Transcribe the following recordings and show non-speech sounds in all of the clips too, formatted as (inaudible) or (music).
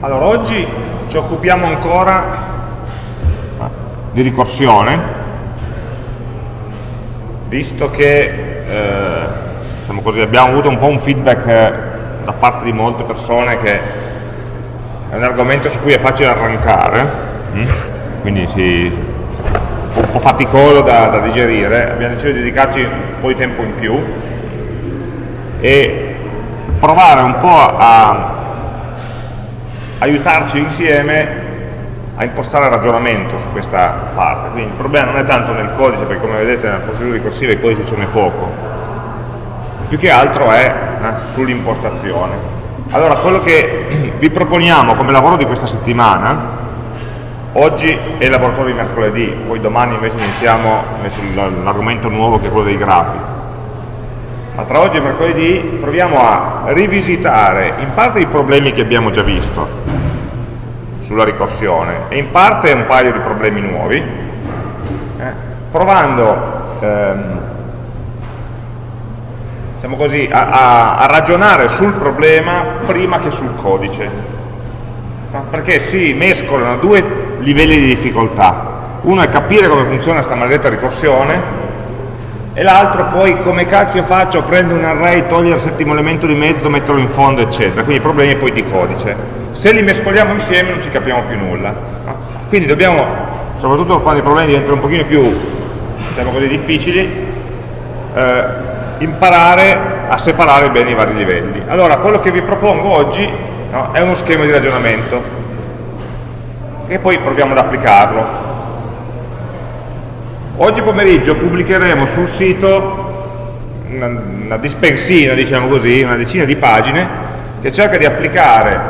Allora, oggi ci occupiamo ancora di ricorsione, visto che eh, diciamo così, abbiamo avuto un po' un feedback eh, da parte di molte persone che è un argomento su cui è facile arrancare, hm? quindi si, un po' faticoso da, da digerire, abbiamo deciso di dedicarci un po' di tempo in più e provare un po' a aiutarci insieme a impostare il ragionamento su questa parte. Quindi il problema non è tanto nel codice, perché come vedete nella procedura ricorsiva il codice ce n'è poco, più che altro è eh, sull'impostazione. Allora, quello che (clears throat) vi proponiamo come lavoro di questa settimana, oggi è il laboratorio di mercoledì, poi domani invece iniziamo l'argomento nuovo che è quello dei grafi, ma tra oggi e mercoledì proviamo a rivisitare in parte i problemi che abbiamo già visto sulla ricorsione e in parte un paio di problemi nuovi, eh, provando ehm, diciamo così, a, a, a, ragionare sul problema prima che sul codice, perché si mescolano due livelli di difficoltà. Uno è capire come funziona questa maledetta ricorsione e l'altro poi come cacchio faccio, prendo un array, toglio il settimo elemento di mezzo, metterlo in fondo, eccetera. Quindi problemi poi di codice. Se li mescoliamo insieme non ci capiamo più nulla. Quindi dobbiamo, soprattutto quando i problemi diventano un pochino più, diciamo così, difficili, eh, imparare a separare bene i vari livelli. Allora, quello che vi propongo oggi no, è uno schema di ragionamento e poi proviamo ad applicarlo. Oggi pomeriggio pubblicheremo sul sito una, una dispensina, diciamo così, una decina di pagine che cerca di applicare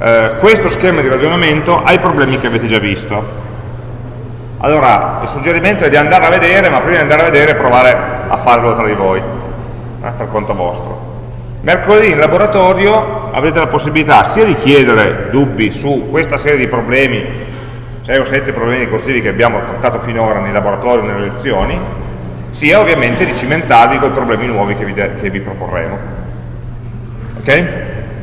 eh, questo schema di ragionamento ai problemi che avete già visto. Allora, il suggerimento è di andare a vedere, ma prima di andare a vedere provare a farlo tra di voi, eh, per conto vostro. Mercoledì in laboratorio avete la possibilità sia di chiedere dubbi su questa serie di problemi 6 o 7 problemi corsivi che abbiamo trattato finora nei laboratori o nelle lezioni, sia ovviamente di cimentarvi con i problemi nuovi che vi, che vi proporremo. Ok?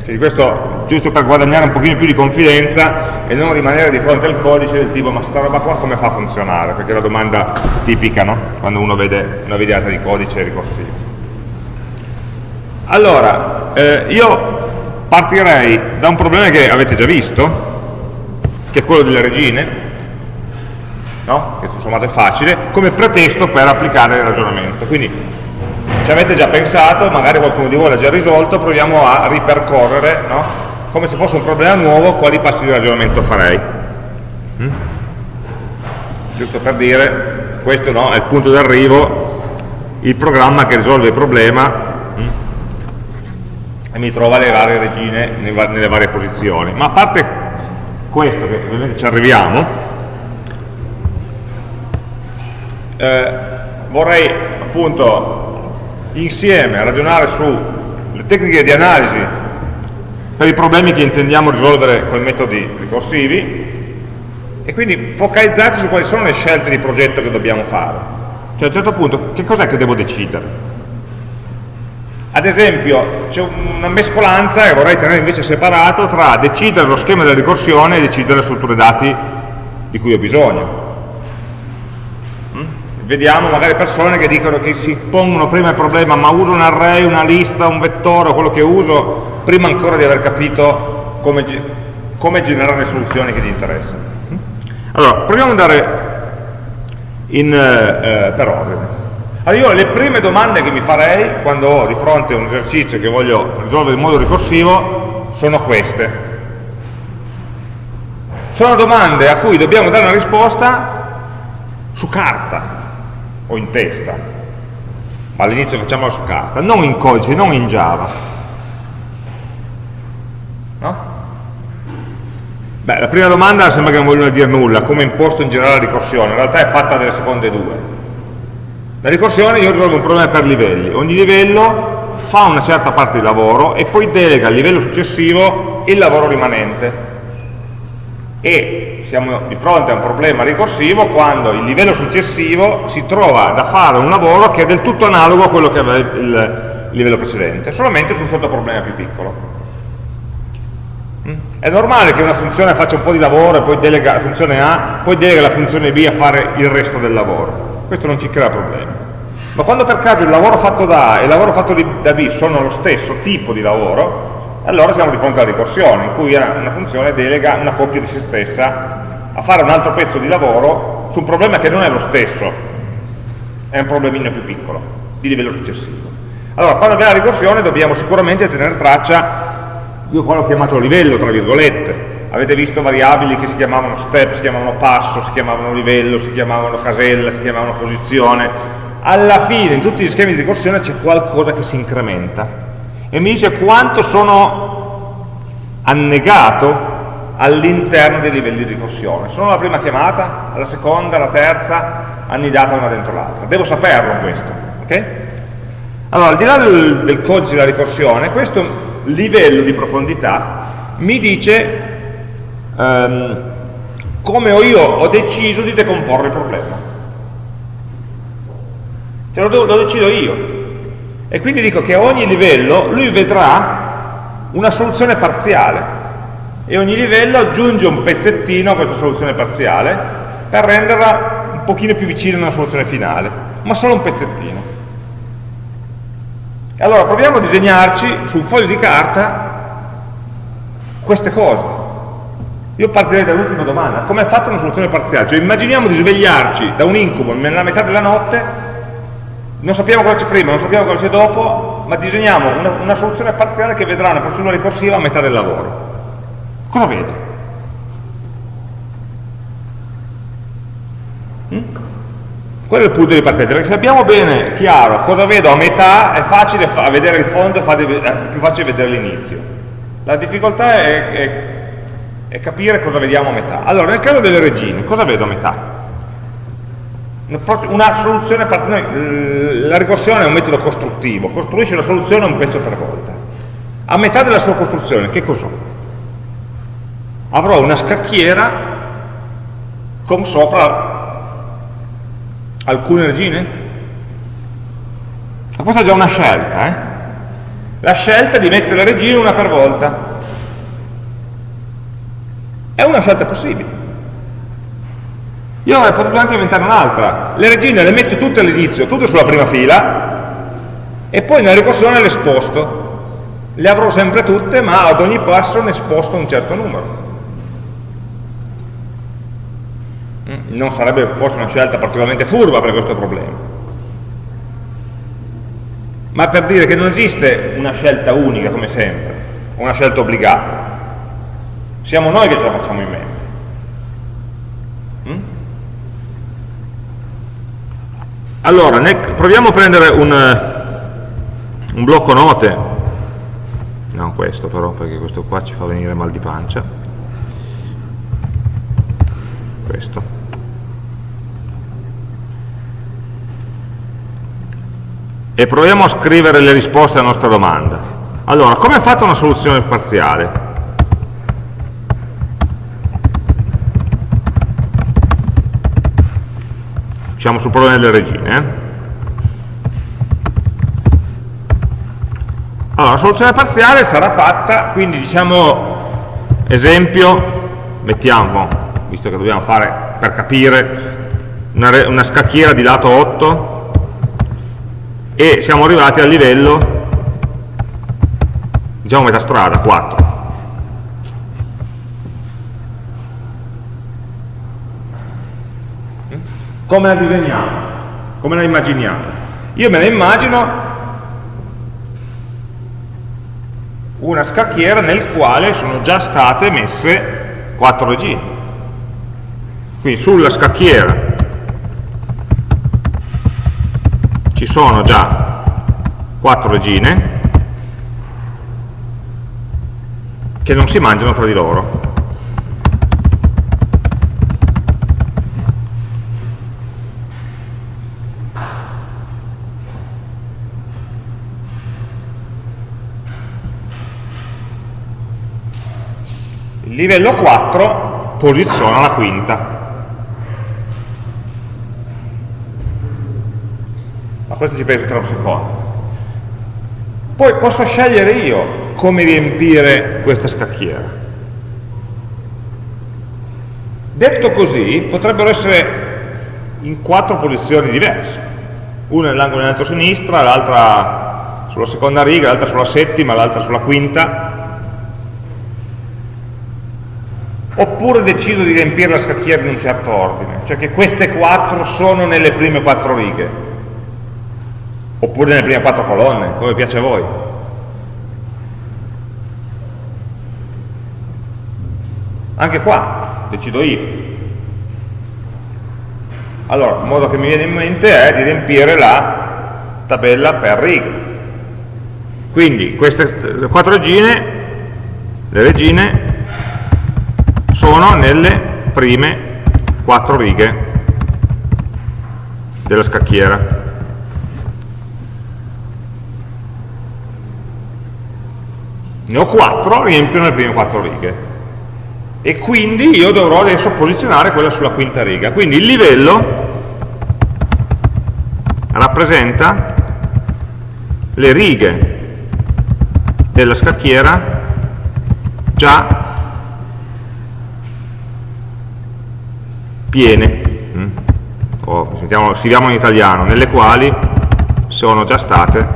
Quindi questo giusto per guadagnare un pochino più di confidenza e non rimanere di fronte al codice del tipo ma sta roba qua come fa a funzionare? Perché è la domanda tipica no? quando uno vede una videata di codice ricorsivo. Allora, eh, io partirei da un problema che avete già visto, che è quello delle regine, no? che sommato è facile, come pretesto per applicare il ragionamento. Quindi ci avete già pensato, magari qualcuno di voi l'ha già risolto, proviamo a ripercorrere, no? come se fosse un problema nuovo, quali passi di ragionamento farei. Mm? Giusto per dire, questo no, è il punto d'arrivo, il programma che risolve il problema mm? e mi trova le varie regine nelle varie posizioni. Ma a parte questo, che ovviamente ci arriviamo, eh, vorrei appunto insieme ragionare sulle tecniche di analisi per i problemi che intendiamo risolvere con i metodi ricorsivi e quindi focalizzarci su quali sono le scelte di progetto che dobbiamo fare. Cioè a un certo punto che cos'è che devo decidere? Ad esempio, c'è una mescolanza che vorrei tenere invece separato tra decidere lo schema della ricorsione e decidere le strutture dati di cui ho bisogno. Mm? Vediamo magari persone che dicono che si pongono prima il problema ma uso un array, una lista, un vettore, quello che uso, prima ancora di aver capito come, come generare le soluzioni che gli interessano. Mm? Allora, proviamo ad andare in, eh, per ordine. Allora io le prime domande che mi farei quando ho di fronte un esercizio che voglio risolvere in modo ricorsivo sono queste. Sono domande a cui dobbiamo dare una risposta su carta o in testa. All'inizio facciamola su carta, non in codice, non in Java. No? Beh, la prima domanda sembra che non vogliono dire nulla, come imposto in generale la ricorsione, in realtà è fatta delle seconde due la ricorsione io risolvo un problema per livelli, ogni livello fa una certa parte di lavoro e poi delega al livello successivo il lavoro rimanente. E siamo di fronte a un problema ricorsivo quando il livello successivo si trova da fare un lavoro che è del tutto analogo a quello che aveva il livello precedente, solamente su un sottoproblema più piccolo. Mm? È normale che una funzione faccia un po' di lavoro e poi delega la funzione A, poi delega la funzione B a fare il resto del lavoro. Questo non ci crea problemi. Ma quando per caso il lavoro fatto da A e il lavoro fatto da B sono lo stesso tipo di lavoro, allora siamo di fronte alla ricorsione, in cui una funzione delega una coppia di se stessa a fare un altro pezzo di lavoro su un problema che non è lo stesso, è un problemino più piccolo, di livello successivo. Allora, quando abbiamo la ricorsione dobbiamo sicuramente tenere traccia io qua l'ho chiamato livello, tra virgolette, avete visto variabili che si chiamavano step, si chiamavano passo, si chiamavano livello, si chiamavano casella, si chiamavano posizione, alla fine in tutti gli schemi di ricorsione c'è qualcosa che si incrementa e mi dice quanto sono annegato all'interno dei livelli di ricorsione. Sono la prima chiamata, alla seconda, alla terza, annidata una dentro l'altra. Devo saperlo questo. Okay? Allora, al di là del, del codice della ricorsione, questo livello di profondità mi dice um, come ho io ho deciso di decomporre il problema. Cioè lo, lo decido io. E quindi dico che a ogni livello lui vedrà una soluzione parziale e ogni livello aggiunge un pezzettino a questa soluzione parziale per renderla un pochino più vicina a una soluzione finale, ma solo un pezzettino. Allora proviamo a disegnarci su un foglio di carta queste cose. Io partirei dall'ultima domanda, come è fatta una soluzione parziale? Cioè immaginiamo di svegliarci da un incubo nella metà della notte, non sappiamo cosa c'è prima, non sappiamo cosa c'è dopo, ma disegniamo una, una, soluzione parziale che vedrà una procedura ricorsiva a metà del lavoro. Cosa vede? Mm? Quello è il punto di partenza, perché se abbiamo bene chiaro cosa vedo a metà, è facile vedere il fondo, è più facile vedere l'inizio. La difficoltà è, è, è, capire cosa vediamo a metà. Allora, nel caso delle regine, cosa vedo a metà? Una soluzione, la ricorsione è un metodo costruttivo, costruisce la soluzione un pezzo per volta. A metà della sua costruzione, che cos'ho? Avrò una scacchiera con sopra alcune regine? Ma questa è già una scelta, eh? La scelta di mettere le regine una per volta. È una scelta possibile. Io avrei potuto anche inventare un'altra. Le regine le metto tutte all'inizio, tutte sulla prima fila, e poi nella ricorsione le sposto. Le avrò sempre tutte, ma ad ogni passo ne sposto un certo numero. non sarebbe forse una scelta particolarmente furba per questo problema ma per dire che non esiste una scelta unica come sempre una scelta obbligata siamo noi che ce la facciamo in mente mm? allora proviamo a prendere un, un blocco note non questo però perché questo qua ci fa venire mal di pancia questo e proviamo a scrivere le risposte alla nostra domanda. Allora, come è fatta una soluzione parziale? Siamo sul problema delle regine. Eh? Allora, la soluzione parziale sarà fatta, quindi diciamo, esempio, mettiamo, visto che dobbiamo fare per capire, una, una scacchiera di lato 8, e siamo arrivati al livello diciamo metà strada, 4 come la disegniamo? come la immaginiamo? io me la immagino una scacchiera nel quale sono già state messe 4 regine quindi sulla scacchiera ci sono già quattro regine che non si mangiano tra di loro. Livello 4 posiziona la quinta. questo ci penso tra un secondo. Poi posso scegliere io come riempire questa scacchiera. Detto così, potrebbero essere in quattro posizioni diverse, una nell'angolo in alto a sinistra, l'altra sulla seconda riga, l'altra sulla settima, l'altra sulla quinta, oppure decido di riempire la scacchiera in un certo ordine, cioè che queste quattro sono nelle prime quattro righe, oppure nelle prime quattro colonne, come piace a voi. Anche qua decido io. Allora, il modo che mi viene in mente è di riempire la tabella per righe. Quindi queste quattro regine, le regine sono nelle prime quattro righe della scacchiera. Ne ho quattro, riempiono le prime quattro righe. E quindi io dovrò adesso posizionare quella sulla quinta riga. Quindi il livello rappresenta le righe della scacchiera già piene, mm? o scriviamo in italiano, nelle quali sono già state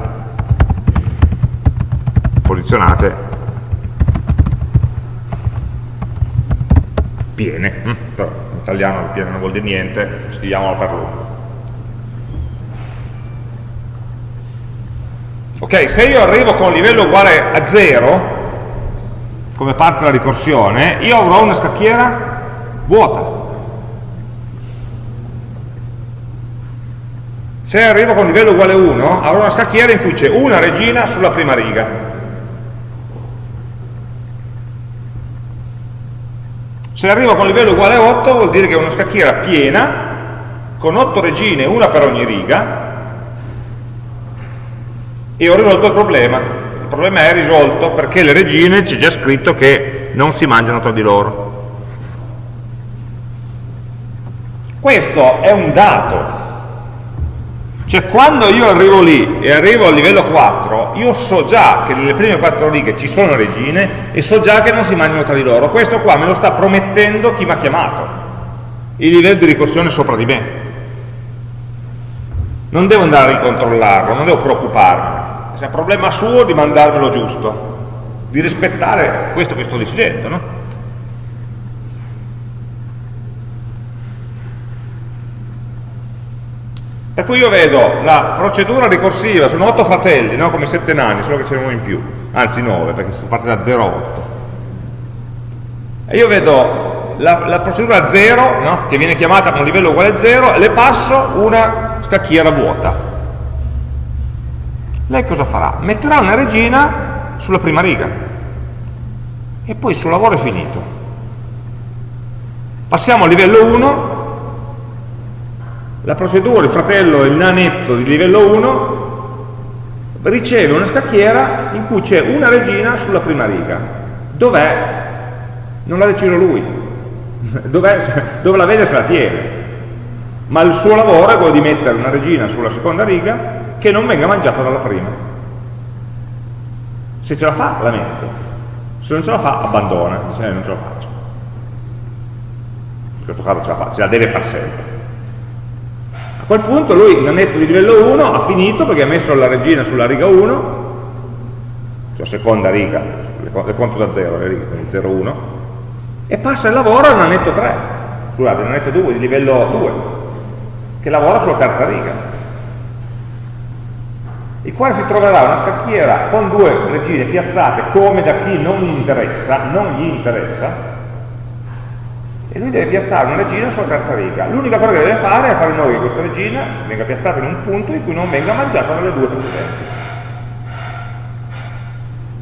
posizionate piene, mm? però in italiano piene non vuol dire niente, scriviamolo per lungo. Ok, se io arrivo con un livello uguale a 0, come parte della ricorsione, io avrò una scacchiera vuota. Se arrivo con livello uguale a 1, avrò una scacchiera in cui c'è una regina sulla prima riga. Se arrivo con livello uguale a 8 vuol dire che è una scacchiera piena, con 8 regine, una per ogni riga, e ho risolto il problema. Il problema è risolto perché le regine c'è già scritto che non si mangiano tra di loro. Questo è un dato, cioè quando io arrivo lì e arrivo al livello 4, io so già che nelle prime quattro righe ci sono regine e so già che non si mangiano tra di loro. Questo qua me lo sta promettendo chi mi ha chiamato, il livello di ricorsione sopra di me. Non devo andare a ricontrollarlo, non devo preoccuparmi. È un problema suo di mandarmelo giusto, di rispettare questo che sto decidendo, no? Per cui io vedo la procedura ricorsiva, sono otto fratelli, no? come sette nani, solo che c'è uno in più, anzi nove, perché si parte da 0 a 8. E io vedo la, la procedura 0, no? che viene chiamata con livello uguale a 0, e le passo una scacchiera vuota. Lei cosa farà? Metterà una regina sulla prima riga e poi il suo lavoro è finito. Passiamo al livello 1 la procedura, il fratello, il nanetto di livello 1 riceve una scacchiera in cui c'è una regina sulla prima riga. Dov'è? Non la decido lui. (laughs) Dove la vede se la tiene. Ma il suo lavoro è quello di mettere una regina sulla seconda riga che non venga mangiata dalla prima. Se ce la fa, la metto. Se non ce la fa, abbandona. Se non ce la faccio. In questo caso ce la fa, ce la deve far sempre quel punto lui, nanetto di livello 1, ha finito perché ha messo la regina sulla riga 1, cioè seconda riga, le conto da 0, le righe, quindi 0, 1, e passa il lavoro al nanetto 3, scusate, il nanetto 2 di livello 2, che lavora sulla terza riga, il quale si troverà una scacchiera con due regine piazzate come da chi non gli interessa, non gli interessa, e lui deve piazzare una regina sulla terza riga. L'unica cosa che deve fare è fare in modo che questa regina venga piazzata in un punto in cui non venga mangiata dalle due precedenti.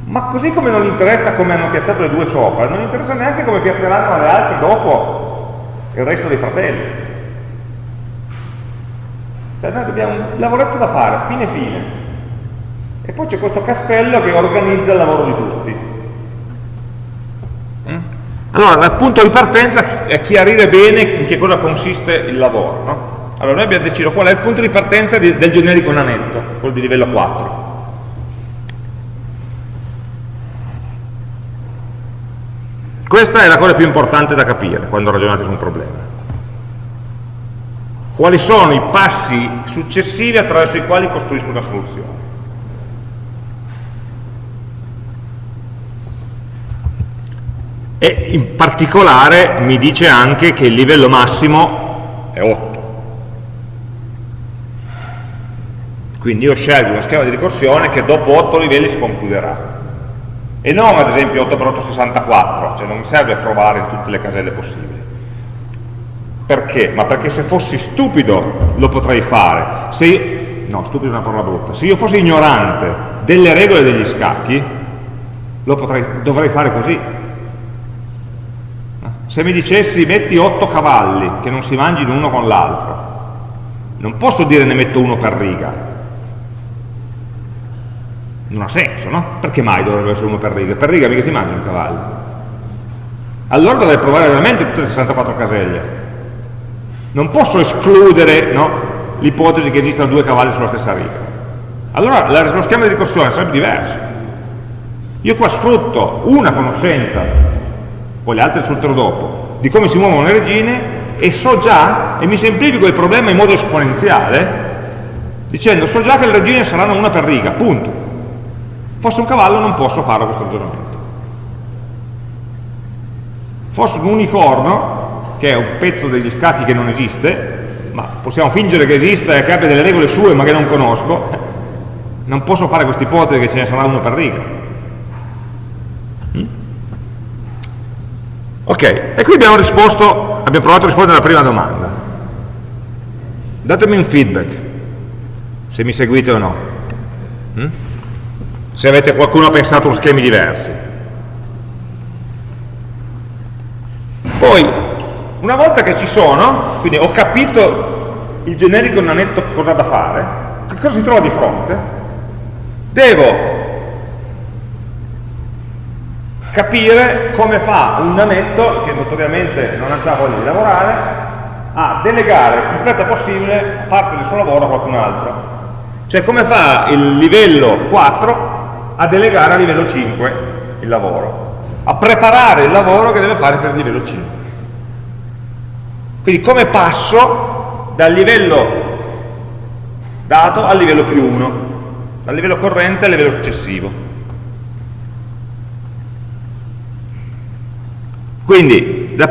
Ma così come non gli interessa come hanno piazzato le due sopra, non gli interessa neanche come piazzeranno le altre dopo il resto dei fratelli. Cioè noi abbiamo un lavoretto da fare, fine fine. E poi c'è questo castello che organizza il lavoro di tutti. Allora, il punto di partenza è chiarire bene in che cosa consiste il lavoro. No? Allora, noi abbiamo deciso qual è il punto di partenza di, del generico nanetto, quello di livello 4. Questa è la cosa più importante da capire quando ragionate su un problema. Quali sono i passi successivi attraverso i quali costruisco una soluzione? E in particolare mi dice anche che il livello massimo è 8. Quindi io scelgo uno schema di ricorsione che dopo 8 livelli si concluderà e non ad esempio 8x8 64, cioè non mi serve provare in tutte le caselle possibili. Perché? Ma perché se fossi stupido lo potrei fare. Se io, no, stupido è una parola brutta. Se io fossi ignorante delle regole degli scacchi, potrei, dovrei fare così. Se mi dicessi metti 8 cavalli che non si mangino uno con l'altro, non posso dire ne metto uno per riga, non ha senso, no? Perché mai dovrebbe essere uno per riga? Per riga mica si mangiano i cavalli. Allora dovrei provare veramente tutte le 64 caselle. Non posso escludere no, l'ipotesi che esistano due cavalli sulla stessa riga. Allora lo schema di ricorsione sarebbe diverso. Io qua sfrutto una conoscenza, poi le altre sfrutterò dopo, di come si muovono le regine e so già, e mi semplifico il problema in modo esponenziale, dicendo so già che le regine saranno una per riga, punto Fosse un cavallo non posso fare questo ragionamento. Fosse un unicorno, che è un pezzo degli scacchi che non esiste, ma possiamo fingere che esista e che abbia delle regole sue ma che non conosco, non posso fare questa ipotesi che ce ne sarà uno per riga. Ok, e qui abbiamo risposto, abbiamo provato a rispondere alla prima domanda. Datemi un feedback, se mi seguite o no. Mm? se avete qualcuno ha pensato a schemi diversi. Poi, una volta che ci sono, quindi ho capito il generico nanetto cosa da fare, che cosa si trova di fronte? Devo capire come fa un nanetto, che notoriamente non ha già voglia di lavorare, a delegare più fretta possibile parte del suo lavoro a qualcun altro. Cioè come fa il livello 4 a delegare a livello 5 il lavoro, a preparare il lavoro che deve fare per il livello 5. Quindi come passo dal livello dato al livello più 1, dal livello corrente al livello successivo. Quindi la,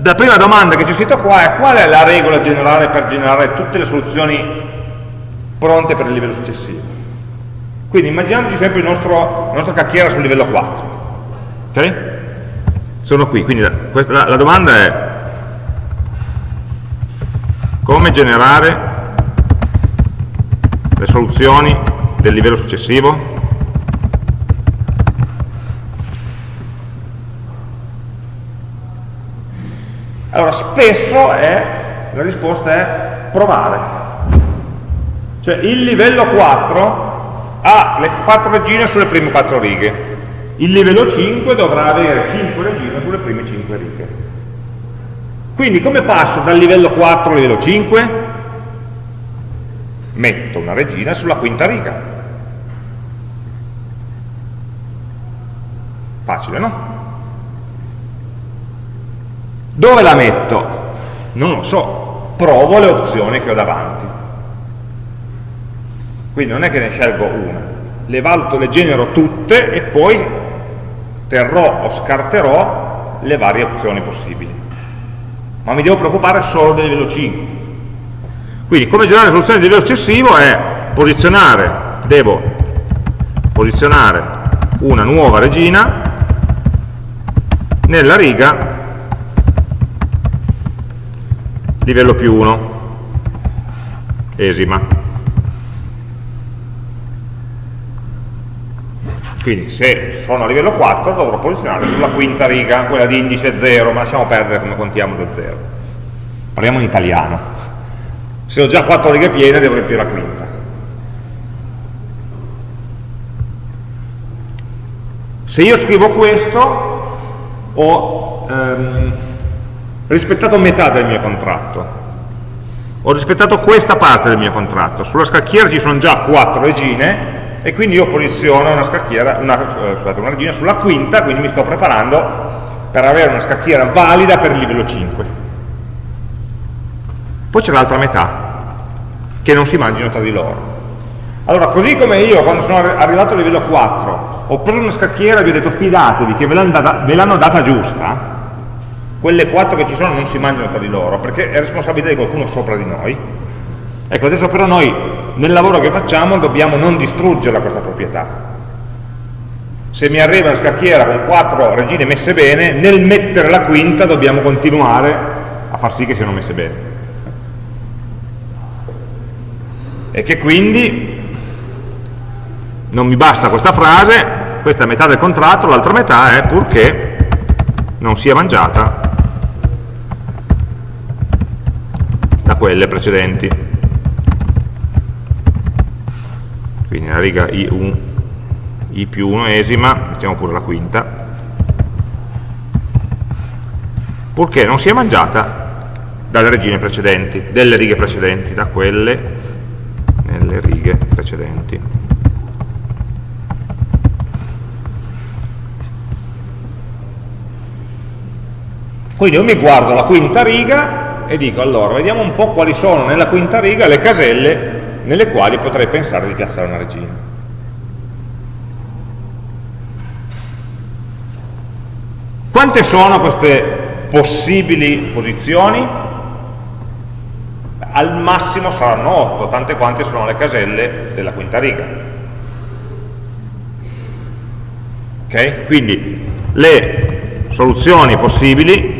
la prima domanda che c'è scritto qua è qual è la regola generale per generare tutte le soluzioni pronte per il livello successivo? Quindi immaginiamoci sempre il nostro, la nostra cacchiera sul livello 4. Ok? Sono qui, quindi la, questa, la, la domanda è come generare le soluzioni del livello successivo? Allora, spesso è, la risposta è provare. Cioè, il livello 4 ha le quattro regine sulle prime quattro righe. Il livello 5 dovrà avere 5 regine sulle prime 5 righe. Quindi come passo dal livello 4 al livello 5? Metto una regina sulla quinta riga. Facile, no? Dove la metto? Non lo so, provo le opzioni che ho davanti. Quindi non è che ne scelgo una, le valuto, le genero tutte e poi terrò o scarterò le varie opzioni possibili. Ma mi devo preoccupare solo del livello 5. Quindi come generare soluzioni di livello successivo è posizionare, devo posizionare una nuova regina nella riga livello più 1, esima. Quindi se sono a livello 4 dovrò posizionare sulla quinta riga, quella di indice 0, ma lasciamo perdere come contiamo da 0. Parliamo in italiano. Se ho già 4 righe piene devo riempire la quinta. Se io scrivo questo ho ehm, rispettato metà del mio contratto. Ho rispettato questa parte del mio contratto. Sulla scacchiera ci sono già 4 regine e quindi io posiziono una scacchiera, una, scusate, una regina sulla quinta, quindi mi sto preparando per avere una scacchiera valida per il livello 5. Poi c'è l'altra metà, che non si mangino tra di loro. Allora, così come io quando sono arrivato al livello 4 ho preso una scacchiera e vi ho detto fidatevi che ve l'hanno data, data, giusta, quelle 4 che ci sono non si mangiano tra di loro, perché è responsabilità di qualcuno sopra di noi. Ecco, adesso però noi nel lavoro che facciamo dobbiamo non distruggerla questa proprietà. Se mi arriva una scacchiera con 4 regine messe bene, nel mettere la quinta dobbiamo continuare a far sì che siano messe bene. E che quindi non mi basta questa frase, questa è metà del contratto, l'altra metà è purché non sia mangiata da quelle precedenti. Quindi la riga I1, I più 1 esima, mettiamo pure la quinta, purché non sia mangiata dalle regine precedenti, delle righe precedenti, da quelle nelle righe precedenti. Quindi io mi guardo la quinta riga e dico allora, vediamo un po' quali sono nella quinta riga le caselle nelle quali potrei pensare di piazzare una regina. Quante sono queste possibili posizioni? Al massimo saranno 8, tante quante sono le caselle della quinta riga. Ok? Quindi le soluzioni possibili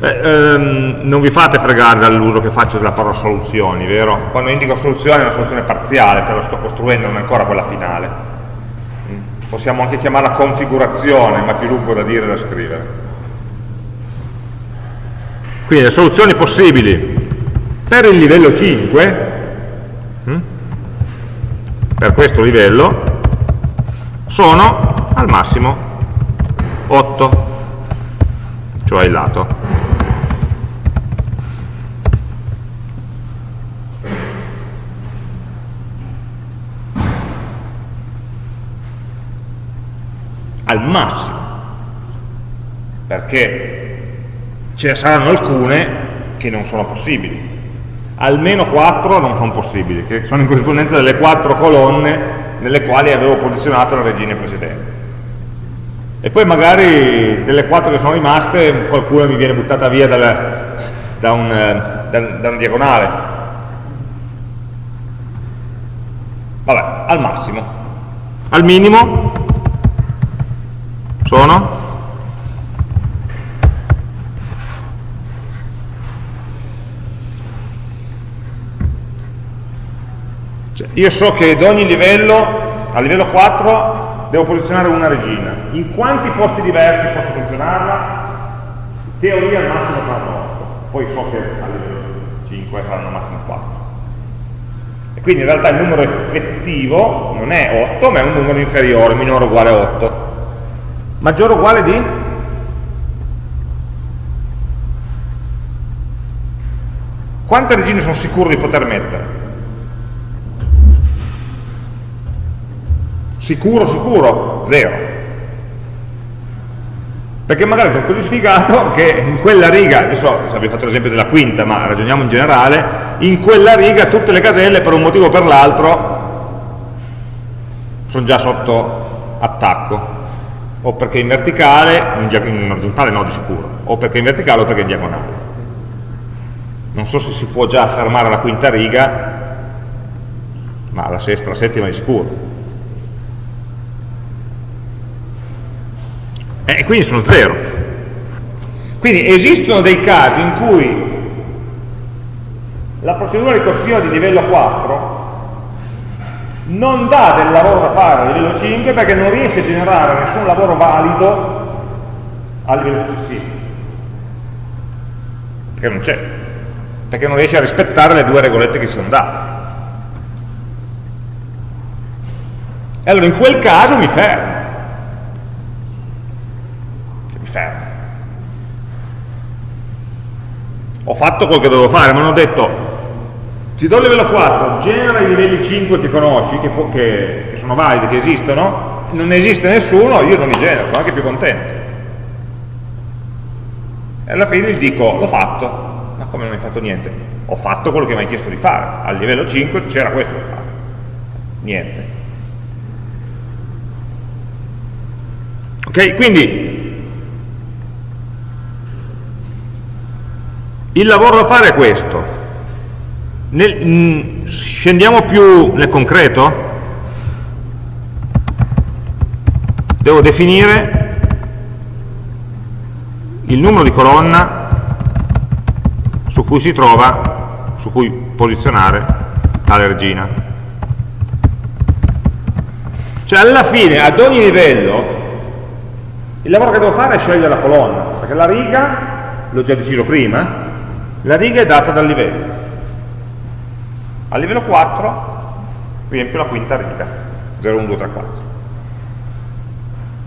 eh, ehm, non vi fate fregare dall'uso che faccio della parola soluzioni, vero? Quando indico soluzione è una soluzione parziale, cioè la sto costruendo, non è ancora quella finale. Mm. Possiamo anche chiamarla configurazione, ma più lungo da dire e da scrivere. Quindi le soluzioni possibili per il livello 5, mm, per questo livello, sono al massimo 8, cioè il lato. Al massimo, perché ce ne saranno alcune che non sono possibili, almeno quattro non sono possibili, che sono in corrispondenza delle quattro colonne nelle quali avevo posizionato le regine precedenti. E poi magari delle quattro che sono rimaste, qualcuna mi viene buttata via dal, da, un, da, da una diagonale. Vabbè, al massimo. Al minimo sono? Cioè, io so che ad ogni livello, a livello 4, devo posizionare una regina. In quanti posti diversi posso posizionarla? In teoria al massimo saranno 8, poi so che a livello 5 saranno al massimo 4. E quindi in realtà il numero effettivo non è 8, ma è un numero inferiore, minore o uguale a 8 maggiore o uguale di? Quante regine sono sicuro di poter mettere? Sicuro, sicuro? Zero. Perché magari sono così sfigato che in quella riga, adesso abbiamo fatto l'esempio della quinta, ma ragioniamo in generale, in quella riga tutte le caselle per un motivo o per l'altro sono già sotto attacco o perché in verticale, in orizzontale no di sicuro, o perché in verticale o perché in diagonale. Non so se si può già fermare la quinta riga, ma la sesta, la settima di sicuro. E quindi sono zero. Quindi esistono dei casi in cui la procedura ricorsiva di livello 4 non dà del lavoro da fare a livello 5 perché non riesce a generare nessun lavoro valido a livello successivo perché non c'è. Perché non riesce a rispettare le due regolette che si sono date. E allora in quel caso mi fermo. Mi fermo. Ho fatto quello che dovevo fare ma non ho detto ti do il livello 4, genera i livelli 5 che conosci, che, che, che sono validi, che esistono, non esiste nessuno, io non li genero, sono anche più contento. E alla fine gli dico, l'ho fatto, ma come non hai fatto niente? Ho fatto quello che mi hai chiesto di fare, al livello 5 c'era questo da fare, niente. Ok, quindi il lavoro da fare è questo. Nel, mh, mm, scendiamo più nel concreto? Devo definire il numero di colonna su cui si trova, su cui posizionare tale regina. Cioè alla fine, ad ogni livello, il lavoro che devo fare è scegliere la colonna, perché la riga, l'ho già deciso prima, la riga è data dal livello. A livello 4 riempio la quinta riga, 0, 1, 2, 3, 4.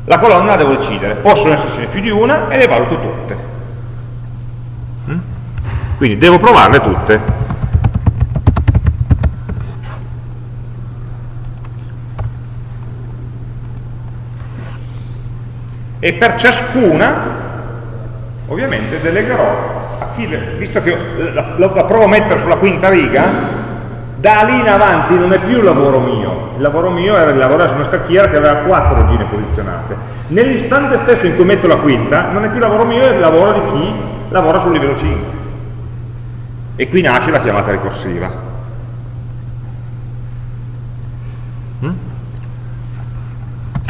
La colonna la devo decidere, possono essercene più di una e le valuto tutte. Mm? Quindi devo provarle tutte. e per ciascuna ovviamente delegherò a chi, visto che la, la, la provo a mettere sulla quinta riga da lì in avanti non è più il lavoro mio. Il lavoro mio era di lavorare su una scacchiera che aveva quattro regine posizionate. Nell'istante stesso in cui metto la quinta non è più lavoro mio, è il lavoro di chi lavora sul livello 5 e qui nasce la chiamata ricorsiva. Mm?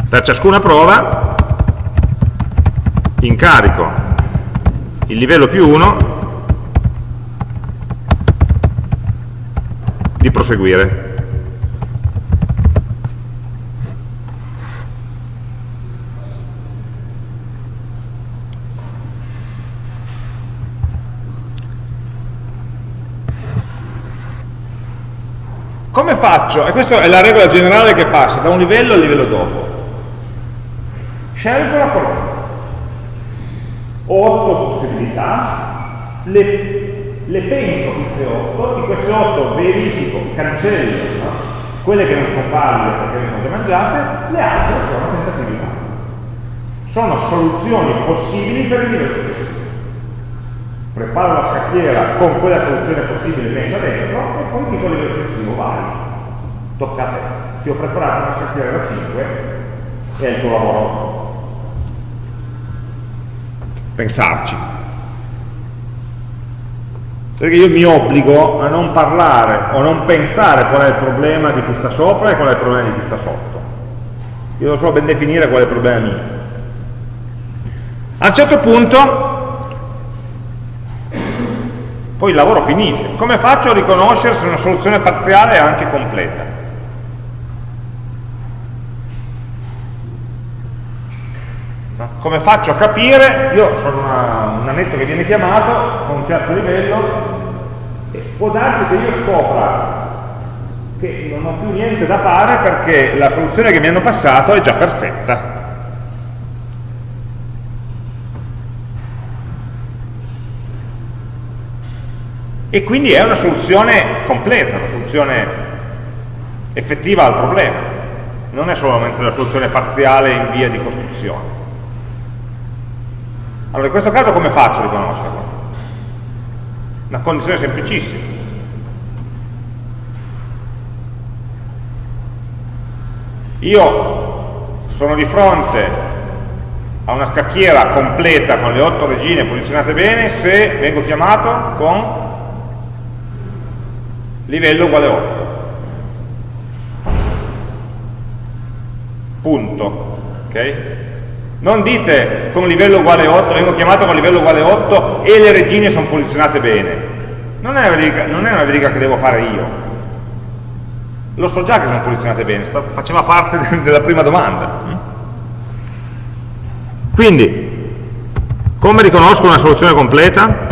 per ciascuna prova incarico il livello più 1 di proseguire. Come faccio? E questa è la regola generale che passa da un livello al livello dopo. Scelgo la colonna ho otto possibilità, le, le penso tutte otto, di queste otto verifico, cancello no? quelle che non sono valide perché vengono già mangiate, le altre sono tentativi validi. Sono soluzioni possibili per il livello successivo. Preparo la scacchiera con quella soluzione possibile messa dentro e poi dico il livello successivo, vai, tocca a te. Ti ho preparato una scacchiera da 5 e è il tuo lavoro pensarci. Perché io mi obbligo a non parlare o non pensare qual è il problema di chi sta sopra e qual è il problema di chi sta sotto. Io devo solo ben definire qual è il problema mio. A un certo punto, poi il lavoro finisce. Come faccio a riconoscere se una soluzione parziale è anche completa? Come faccio a capire? Io sono una, un annetto che viene chiamato con un certo livello e può darsi che io scopra che non ho più niente da fare perché la soluzione che mi hanno passato è già perfetta. E quindi è una soluzione completa, una soluzione effettiva al problema, non è solamente una soluzione parziale in via di costruzione. Allora in questo caso come faccio a riconoscerlo? Una condizione semplicissima. Io sono di fronte a una scacchiera completa con le otto regine posizionate bene se vengo chiamato con livello uguale 8. Punto. Okay? Non dite con livello uguale 8, vengo chiamato con livello uguale 8 e le regine sono posizionate bene. Non è, verifica, non è una verifica che devo fare io. Lo so già che sono posizionate bene, faceva parte (laughs) della prima domanda. Quindi, come riconosco una soluzione completa?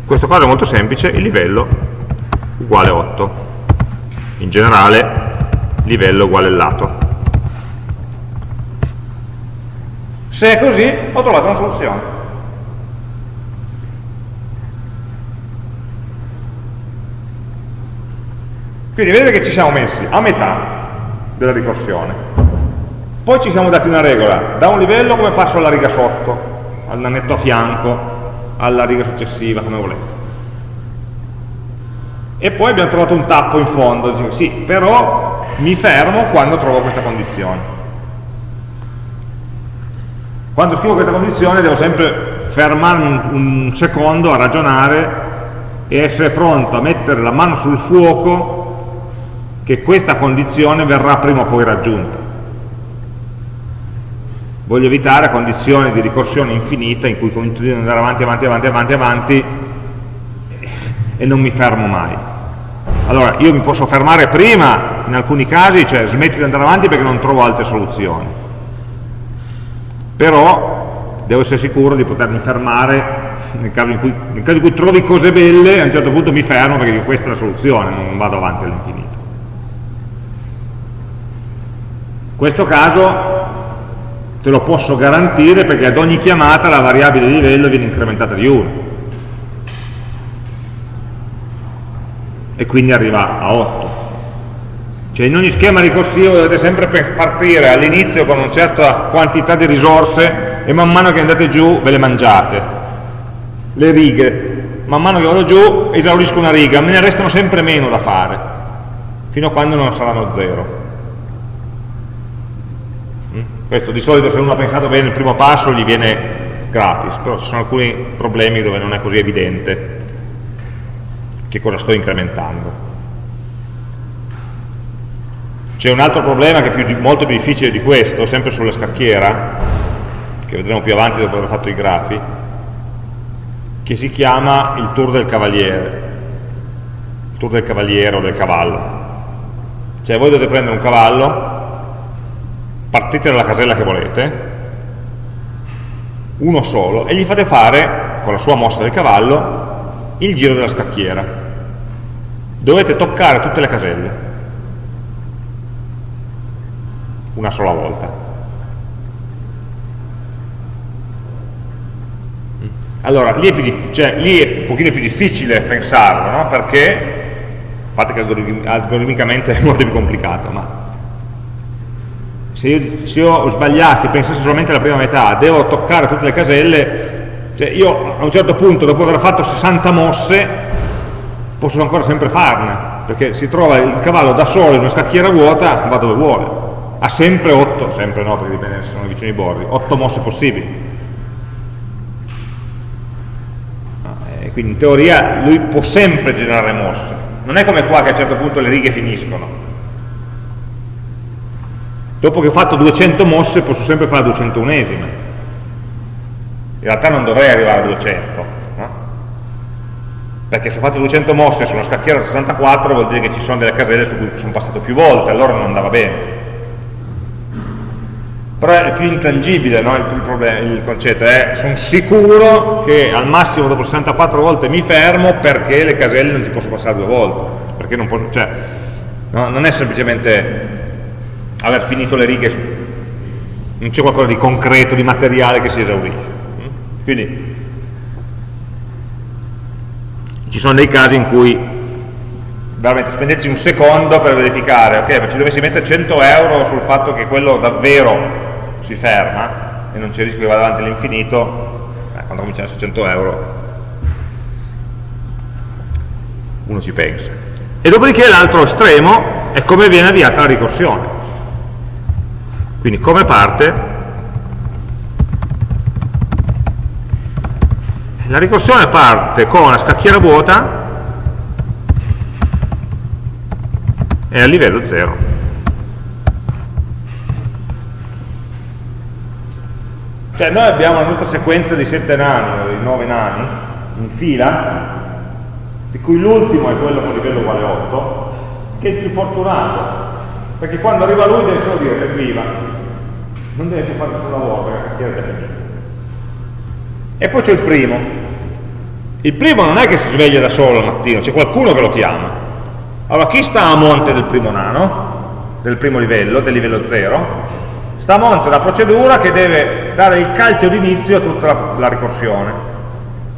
In questo caso è molto semplice, il livello uguale 8 in generale livello uguale lato. Se è così, ho trovato una soluzione. Quindi vedete che ci siamo messi a metà della ricorsione. Poi ci siamo dati una regola, da un livello come passo alla riga sotto, al nanetto a fianco, alla riga successiva, come volete. E poi abbiamo trovato un tappo in fondo, dice, sì, però mi fermo quando trovo questa condizione. Quando scrivo questa condizione devo sempre fermarmi un secondo a ragionare e essere pronto a mettere la mano sul fuoco che questa condizione verrà prima o poi raggiunta. Voglio evitare condizioni di ricorsione infinita in cui continuo ad andare avanti, avanti, avanti, avanti, avanti e non mi fermo mai. Allora, io mi posso fermare prima, in alcuni casi, cioè smetto di andare avanti perché non trovo altre soluzioni. Però devo essere sicuro di potermi fermare nel caso, cui, nel caso in cui, trovi cose belle, a un certo punto mi fermo perché dico questa è la soluzione, non vado avanti all'infinito. In questo caso te lo posso garantire perché ad ogni chiamata la variabile di livello viene incrementata di 1. E quindi arriva a 8. Cioè in ogni schema ricorsivo dovete sempre partire all'inizio con una certa quantità di risorse e man mano che andate giù ve le mangiate le righe, man mano che vado giù esaurisco una riga, me ne restano sempre meno da fare, fino a quando non saranno zero. Mm? Questo di solito se uno ha pensato bene il primo passo gli viene gratis, però ci sono alcuni problemi dove non è così evidente che cosa sto incrementando. C'è un altro problema che è più, molto più difficile di questo, sempre sulla scacchiera, che vedremo più avanti dopo aver fatto i grafi, che si chiama il tour del cavaliere, il tour del cavaliere o del cavallo. Cioè voi dovete prendere un cavallo, partite dalla casella che volete, uno solo, e gli fate fare, con la sua mossa del cavallo, il giro della scacchiera. Dovete toccare tutte le caselle, una sola volta. Allora, lì è, più cioè, lì è un pochino più difficile pensarlo, no? perché, a parte che algoritmicamente (laughs) è molto più complicato, ma se io, se io sbagliassi, pensassi solamente alla prima metà, devo toccare tutte le caselle, cioè io a un certo punto, dopo aver fatto 60 mosse, posso ancora sempre farne, perché si trova il cavallo da solo in una scacchiera vuota, va dove vuole. Ha sempre 8, sempre no, perché dipende se sono vicino ai bordi, 8 mosse possibili quindi in teoria lui può sempre generare mosse, non è come qua che a un certo punto le righe finiscono. Dopo che ho fatto 200 mosse posso sempre fare 201esime. Realtà non dovrei arrivare a 200, no? perché se ho fatto 200 mosse su una scacchiera 64 vuol dire che ci sono delle caselle su cui sono passato più volte, allora non andava bene però è più intangibile no? il, problema, il, concetto è sono sicuro che al massimo dopo 64 volte mi fermo perché le caselle non ci posso passare due volte perché non, posso, cioè, no? non è semplicemente aver finito le righe su, non c'è qualcosa di concreto, di materiale che si esaurisce quindi ci sono dei casi in cui veramente spendeteci un secondo per verificare ok, ma ci dovessi mettere 100 euro sul fatto che quello davvero si ferma e non c'è il rischio che vada avanti all'infinito, eh, quando comincia a essere 100 euro uno ci pensa. E dopodiché l'altro estremo è come viene avviata la ricorsione. Quindi come parte la ricorsione parte con una scacchiera vuota e a livello 0 Cioè noi abbiamo la nostra sequenza di sette nani, o di nove nani, in fila, di cui l'ultimo è quello con livello uguale 8, che è il più fortunato, perché quando arriva lui deve solo dire evviva, non deve più fare nessun lavoro perché la cartiera è già finita. E poi c'è il primo. Il primo non è che si sveglia da solo al mattino, c'è qualcuno che lo chiama. Allora chi sta a monte del primo nano, del primo livello, del livello 0, sta a monte una procedura che deve dare il calcio d'inizio a tutta la, la, ricorsione.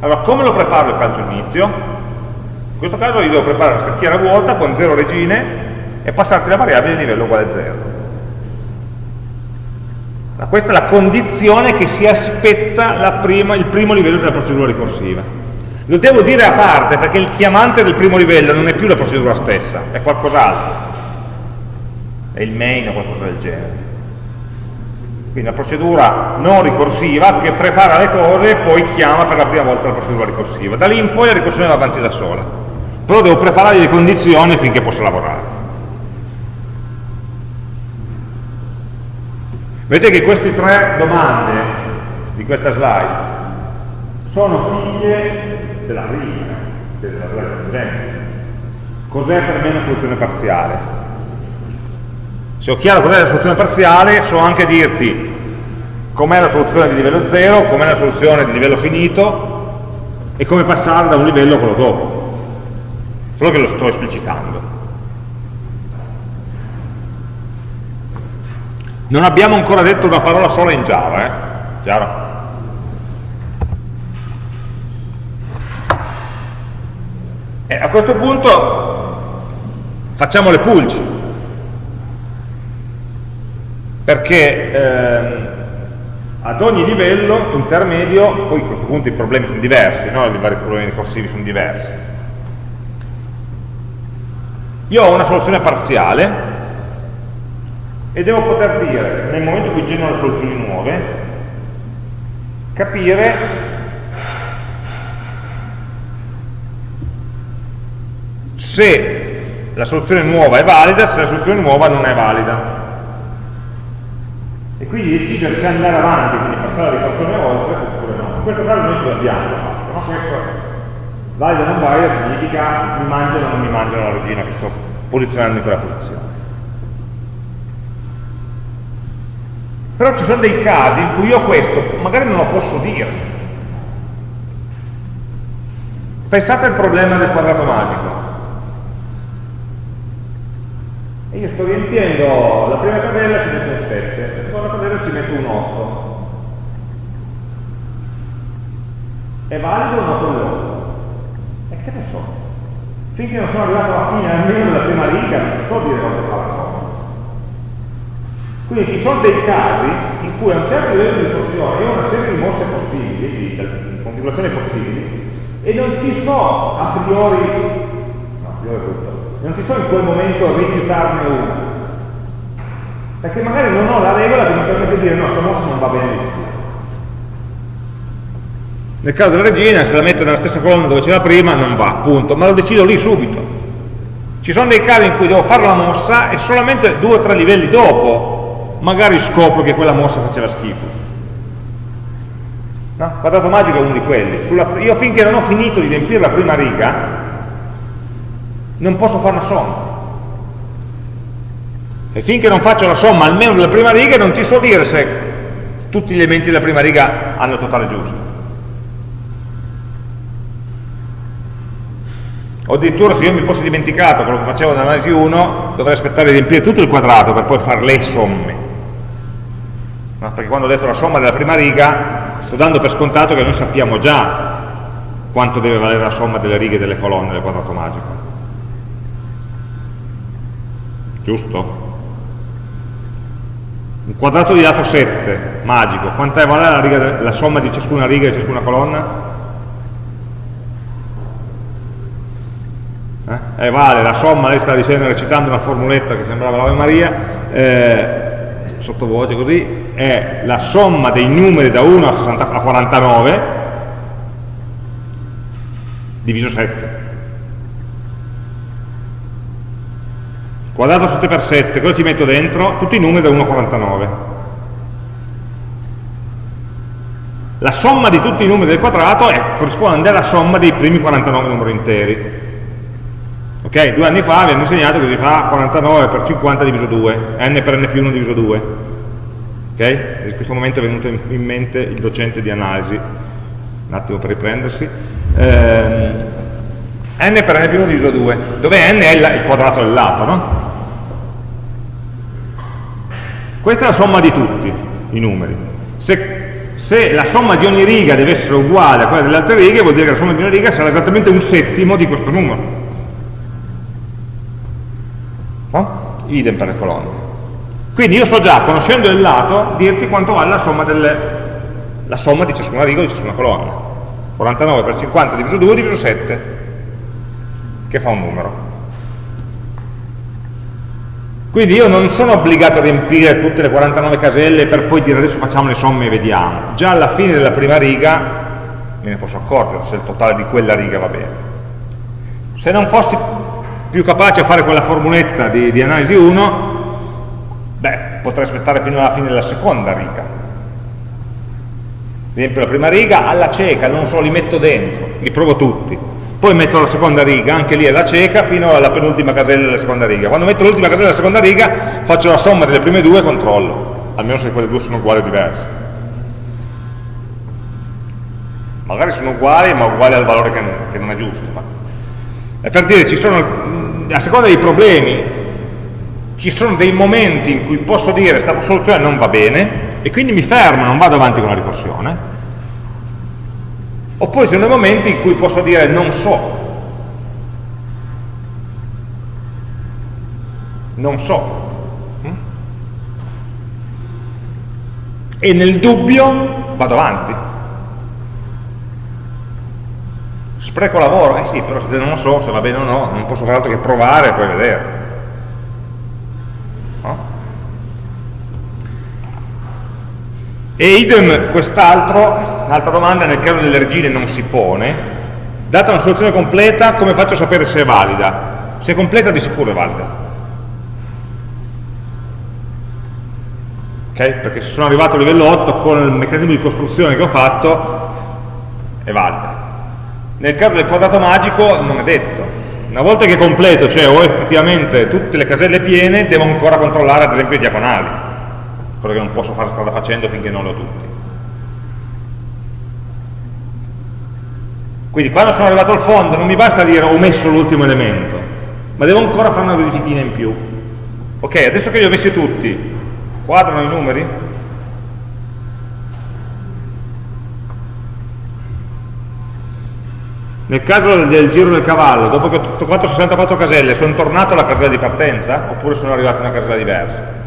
Allora, come lo preparo il calcio d'inizio? In questo caso io devo preparare una scacchiera vuota con 0 regine e passarti la variabile di livello uguale a 0. Questa è la condizione che si aspetta prima, il primo livello della procedura ricorsiva. Lo devo dire a parte perché il chiamante del primo livello non è più la procedura stessa, è qualcos'altro. È il main o qualcosa del genere. Quindi una procedura non ricorsiva che prepara le cose e poi chiama per la prima volta la procedura ricorsiva. Da lì in poi la ricorsione va avanti da sola. Però devo preparare le condizioni finché possa lavorare. Vedete che queste tre domande di questa slide sono figlie della prima, della precedente. Cos'è per me una soluzione parziale? Se ho chiaro cos'è la soluzione parziale, so anche dirti com'è la soluzione di livello 0, com'è la soluzione di livello finito e come passare da un livello a quello dopo. Solo che lo sto esplicitando. Non abbiamo ancora detto una parola sola in Java, eh? Chiaro? E a questo punto facciamo le pulci, perché ehm, ad ogni livello intermedio, poi a questo punto i problemi sono diversi, no? i vari problemi ricorsivi sono diversi. Io ho una soluzione parziale e devo poter dire, nel momento in cui genero soluzioni nuove, capire se la soluzione nuova è valida, se la soluzione nuova non è valida. E quindi decidere se andare avanti, quindi passare la ricorsione oltre, oppure no. In questo caso noi ce l'abbiamo fatto, ma questo valido o non valido significa mi mangiano o non mi mangiano la regina che sto posizionando in quella posizione. Però ci sono dei casi in cui io questo magari non lo posso dire. Pensate al problema del quadrato magico. Io sto riempiendo la prima casella ci metto un 7, la seconda casella ci metto un 8. È valido o no quello? E che ne so? Finché non sono arrivato alla fine almeno della prima riga, non so dire quanto fa la somma. Quindi ci sono dei casi in cui a un certo livello di torsione io ho una serie di mosse possibili, di, configurazioni possibili, e non ti so a priori, no, a priori tutto, non ti so in quel momento rifiutarne una. Perché magari non ho la regola che mi permette di dire no, questa mossa non va bene. Nel caso della regina, se la metto nella stessa colonna dove c'è la prima, non va, punto, ma lo decido lì subito. Ci sono dei casi in cui devo fare la mossa e solamente due o tre livelli dopo magari scopro che quella mossa faceva schifo. No? Quadrato magico è uno di quelli. Sulla, io finché non ho finito di riempire la prima riga, non posso fare una somma. E finché non faccio la somma almeno della prima riga, non ti so dire se tutti gli elementi della prima riga hanno il totale giusto. O addirittura se io mi fossi dimenticato quello che facevo nell'analisi 1, dovrei aspettare di riempire tutto il quadrato per poi fare le somme no? perché quando ho detto la somma della prima riga sto dando per scontato che noi sappiamo già quanto deve valere la somma delle righe e delle colonne del quadrato magico giusto? un quadrato di lato 7 magico quant'è vale la, riga, la somma di ciascuna riga e di ciascuna colonna? Eh? eh? vale la somma, lei sta dicendo, recitando una formuletta che sembrava l'Ave Maria, eh, sottovoce così, è la somma dei numeri da 1 a, 60, a 49 diviso 7. Quadrato 7 per 7, cosa ci metto dentro? Tutti i numeri da 1 a 49. La somma di tutti i numeri del quadrato è, corrisponde alla somma dei primi 49 numeri interi. Ok? Due anni fa vi hanno insegnato che si fa 49 per 50 diviso 2, n per n più 1 diviso 2. Ok? In questo momento è venuto in mente il docente di analisi, un attimo per riprendersi. Eh, n per n più 1 diviso 2, dove n è il, quadrato del lato, no? Questa è la somma di tutti i numeri. Se, se, la somma di ogni riga deve essere uguale a quella delle altre righe, vuol dire che la somma di ogni riga sarà esattamente un settimo di questo numero. No? Idem per le colonne. Quindi io so già, conoscendo il lato, dirti quanto vale la somma, delle, la somma di ciascuna riga o di ciascuna colonna. 49 per 50 diviso 2 diviso 7, che fa un numero. Quindi io non sono obbligato a riempire tutte le 49 caselle per poi dire adesso facciamo le somme e vediamo. Già alla fine della prima riga me ne posso accorgere se il totale di quella riga va bene. Se non fossi più capace a fare quella formuletta di, di analisi 1, beh, potrei aspettare fino alla fine della seconda riga. Riempio la prima riga alla cieca, non so, li metto dentro, li provo tutti poi metto la seconda riga, anche lì è la cieca, fino alla penultima casella della seconda riga. Quando metto l'ultima casella della seconda riga, faccio la somma delle prime due e controllo, almeno se quelle due sono uguali o diverse. Magari sono uguali, ma uguali al valore che, che non è giusto. Ma... È per dire, ci sono, a seconda dei problemi, ci sono dei momenti in cui posso dire questa soluzione non va bene, e quindi mi fermo, non vado avanti con la ricorsione, Oppure ci sono dei momenti in cui posso dire non so. Non so. E nel dubbio vado avanti. Spreco lavoro? Eh sì, però se non lo so se va bene o no, non posso fare altro che provare e poi vedere. E idem quest'altro, l'altra domanda nel caso delle regine non si pone, data una soluzione completa come faccio a sapere se è valida? Se è completa di sicuro è valida. Ok? Perché se sono arrivato a livello 8 con il meccanismo di costruzione che ho fatto è valida. Nel caso del quadrato magico non è detto. Una volta che è completo, cioè ho effettivamente tutte le caselle piene, devo ancora controllare ad esempio i diagonali cosa che non posso fare strada facendo finché non le ho tutti. Quindi quando sono arrivato al fondo non mi basta dire ho messo l'ultimo elemento, ma devo ancora fare una verifichina in più. Ok, adesso che li ho messi tutti, quadrano i numeri? Nel caso del giro del cavallo, dopo che ho toccato 64 caselle, sono tornato alla casella di partenza oppure sono arrivato in una casella diversa?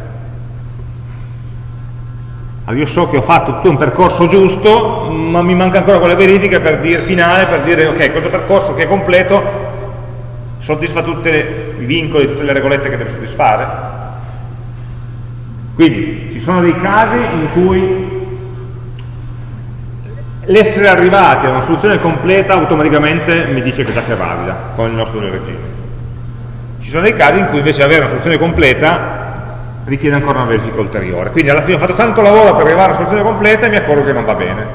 Allora io so che ho fatto tutto un percorso giusto, ma mi manca ancora quella verifica per dire, finale per dire ok, questo percorso che è completo soddisfa tutti i vincoli, tutte le regolette che deve soddisfare. Quindi ci sono dei casi in cui l'essere arrivati a una soluzione completa automaticamente mi dice che già che è valida con il nostro regime. Ci sono dei casi in cui invece avere una soluzione completa richiede ancora una verifica ulteriore. Quindi alla fine ho fatto tanto lavoro per arrivare alla soluzione completa e mi accorgo che non va bene.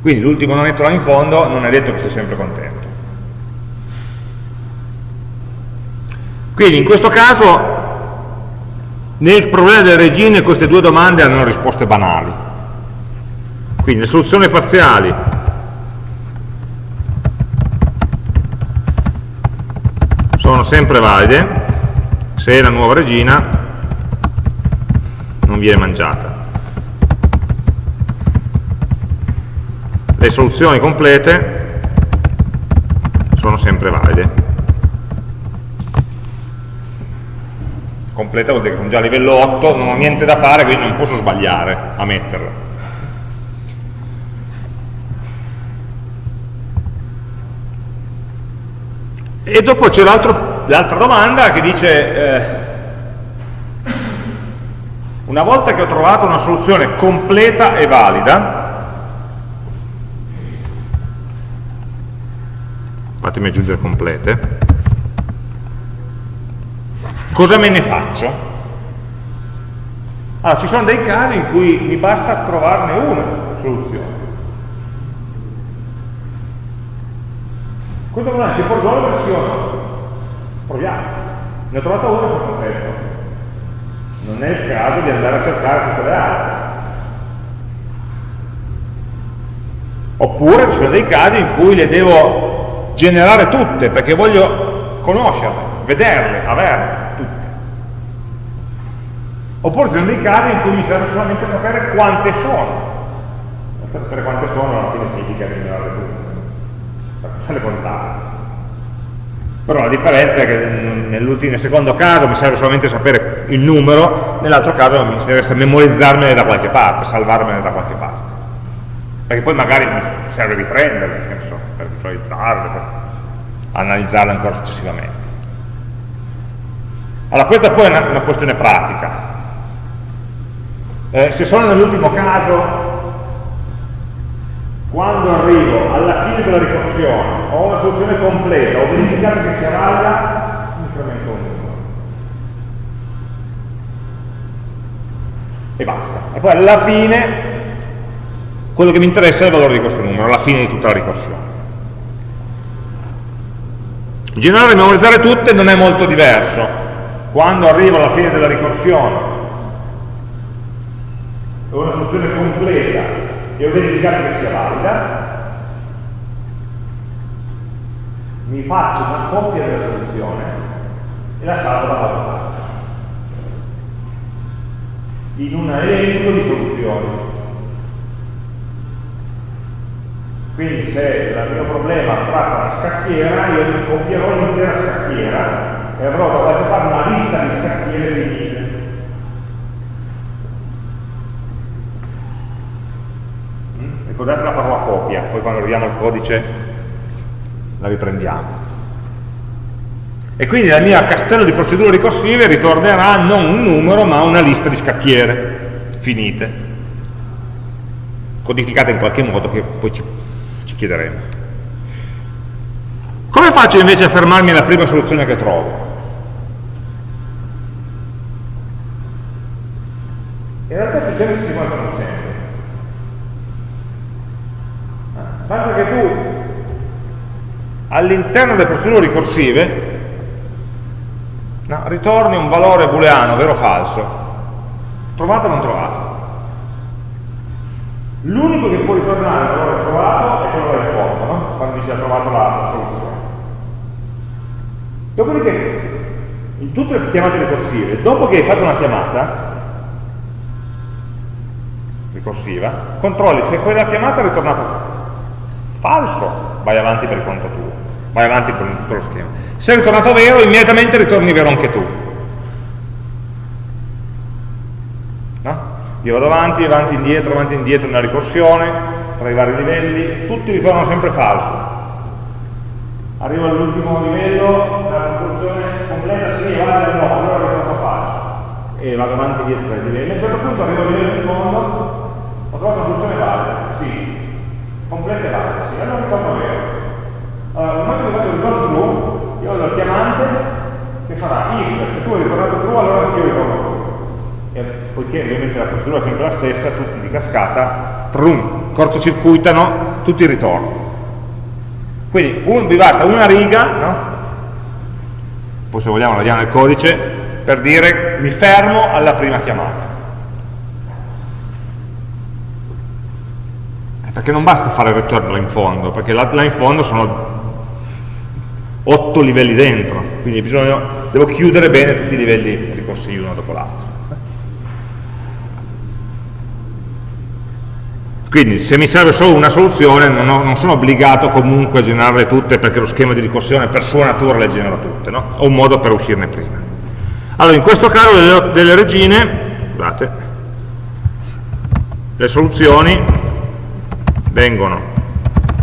Quindi l'ultimo nonetto là in fondo non è detto che sia sempre contento. Quindi in questo caso nel problema delle regine queste due domande hanno risposte banali. Quindi le soluzioni parziali sono sempre valide se la nuova regina non viene mangiata. Le soluzioni complete sono sempre valide. Completa vuol dire che sono già a livello 8, non ho niente da fare, quindi non posso sbagliare a metterla. E dopo c'è l'altro l'altra domanda che dice eh, una volta che ho trovato una soluzione completa e valida fatemi aggiungere complete cosa me ne faccio? Allora, ci sono dei casi in cui mi basta trovarne una soluzione questo è si può risolvere versione. Ne ho trovato una per perfetto. Non è il caso di andare a cercare tutte le altre. Oppure ci sono dei casi in cui le devo generare tutte, perché voglio conoscerle, vederle, averle tutte. Oppure ci sono dei casi in cui mi serve solamente sapere quante sono. Sapere quante sono alla fine significa generarle tutte, per le contare. Però la differenza è che nel secondo caso mi serve solamente sapere il numero, nell'altro caso mi interessa memorizzarmene da qualche parte, salvarmene da qualche parte. Perché poi magari mi serve riprenderle, so, per visualizzarle, per analizzarle ancora successivamente. Allora questa poi è una, una questione pratica. Eh, se sono nell'ultimo caso quando arrivo alla fine della ricorsione ho una soluzione completa, ho verificato che sia valida, incremento un numero. E basta. E poi alla fine quello che mi interessa è il valore di questo numero, alla fine di tutta la ricorsione. Generare e memorizzare tutte non è molto diverso. Quando arrivo alla fine della ricorsione ho una soluzione completa e ho verificato che sia valida, mi faccio una copia della soluzione e la salvo da qualche parte in un elenco di soluzioni. Quindi se il mio problema tratta una scacchiera, io mi copierò l'intera scacchiera e avrò da qualche parte una lista di scacchiere finite. Ricordate la parola copia, poi quando arriviamo al codice la riprendiamo. E quindi nel mio castello di procedure ricorsive ritornerà non un numero ma una lista di scacchiere finite, codificate in qualche modo che poi ci, ci chiederemo. Come faccio invece a fermarmi alla prima soluzione che trovo? In realtà è più semplice di quanto non sembra. Basta che tu all'interno delle procedure ricorsive no, ritorni un valore booleano, vero o falso, trovato o non trovato. L'unico che può ritornare il valore trovato è quello del fondo, no? quando dice ha trovato la soluzione. Dopodiché, in tutte le chiamate ricorsive, dopo che hai fatto una chiamata, ricorsiva, controlli se quella chiamata è ritornata falso, vai avanti per conto tuo, vai avanti con tutto lo schema. Se è ritornato vero, immediatamente ritorni vero anche tu. No? Io vado avanti, avanti, indietro, avanti, indietro nella ricorsione, tra i vari livelli, tutti ritornano sempre falso. Arrivo all'ultimo livello, la conclusione completa sì, vale no, allora ritorno falso. E vado avanti e dietro tra i livelli. A un certo punto arrivo al livello di fondo, ho trovato una soluzione valida, completa e valida, sì, allora ritorno vero. Allora, nel momento che faccio il ritorno true, io ho la chiamante che farà if, se tu hai ritornato true, allora anch'io ritorno true. E poiché ovviamente la procedura è sempre la stessa, tutti di cascata, trum, cortocircuitano tutti i ritorni. Quindi un, vi basta una riga, no? poi se vogliamo la diamo nel codice, per dire mi fermo alla prima chiamata. Perché non basta fare return là in fondo, perché là, là in fondo sono otto livelli dentro, quindi bisogna, devo chiudere bene tutti i livelli ricorsivi uno dopo l'altro. Quindi se mi serve solo una soluzione non, ho, non, sono obbligato comunque a generarle tutte perché lo schema di ricorsione per sua natura le genera tutte, no? ho un modo per uscirne prima. Allora in questo caso delle, delle regine, scusate, le soluzioni vengono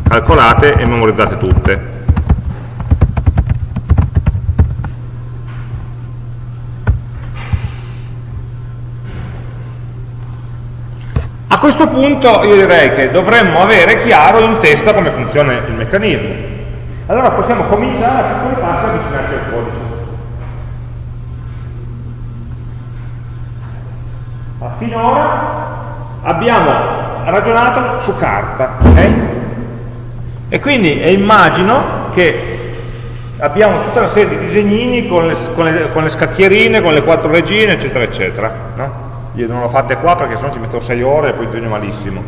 calcolate e memorizzate tutte. A questo punto io direi che dovremmo avere chiaro in testa come funziona il meccanismo. Allora possiamo cominciare a piccoli passi a avvicinarci al codice. Finora abbiamo ragionato su carta. Okay? E quindi immagino che abbiamo tutta una serie di disegnini con le, con le, con le scacchierine, con le quattro regine, eccetera, eccetera. No? Io non l'ho fatte qua perché sennò ci metto 6 ore e poi disegno malissimo.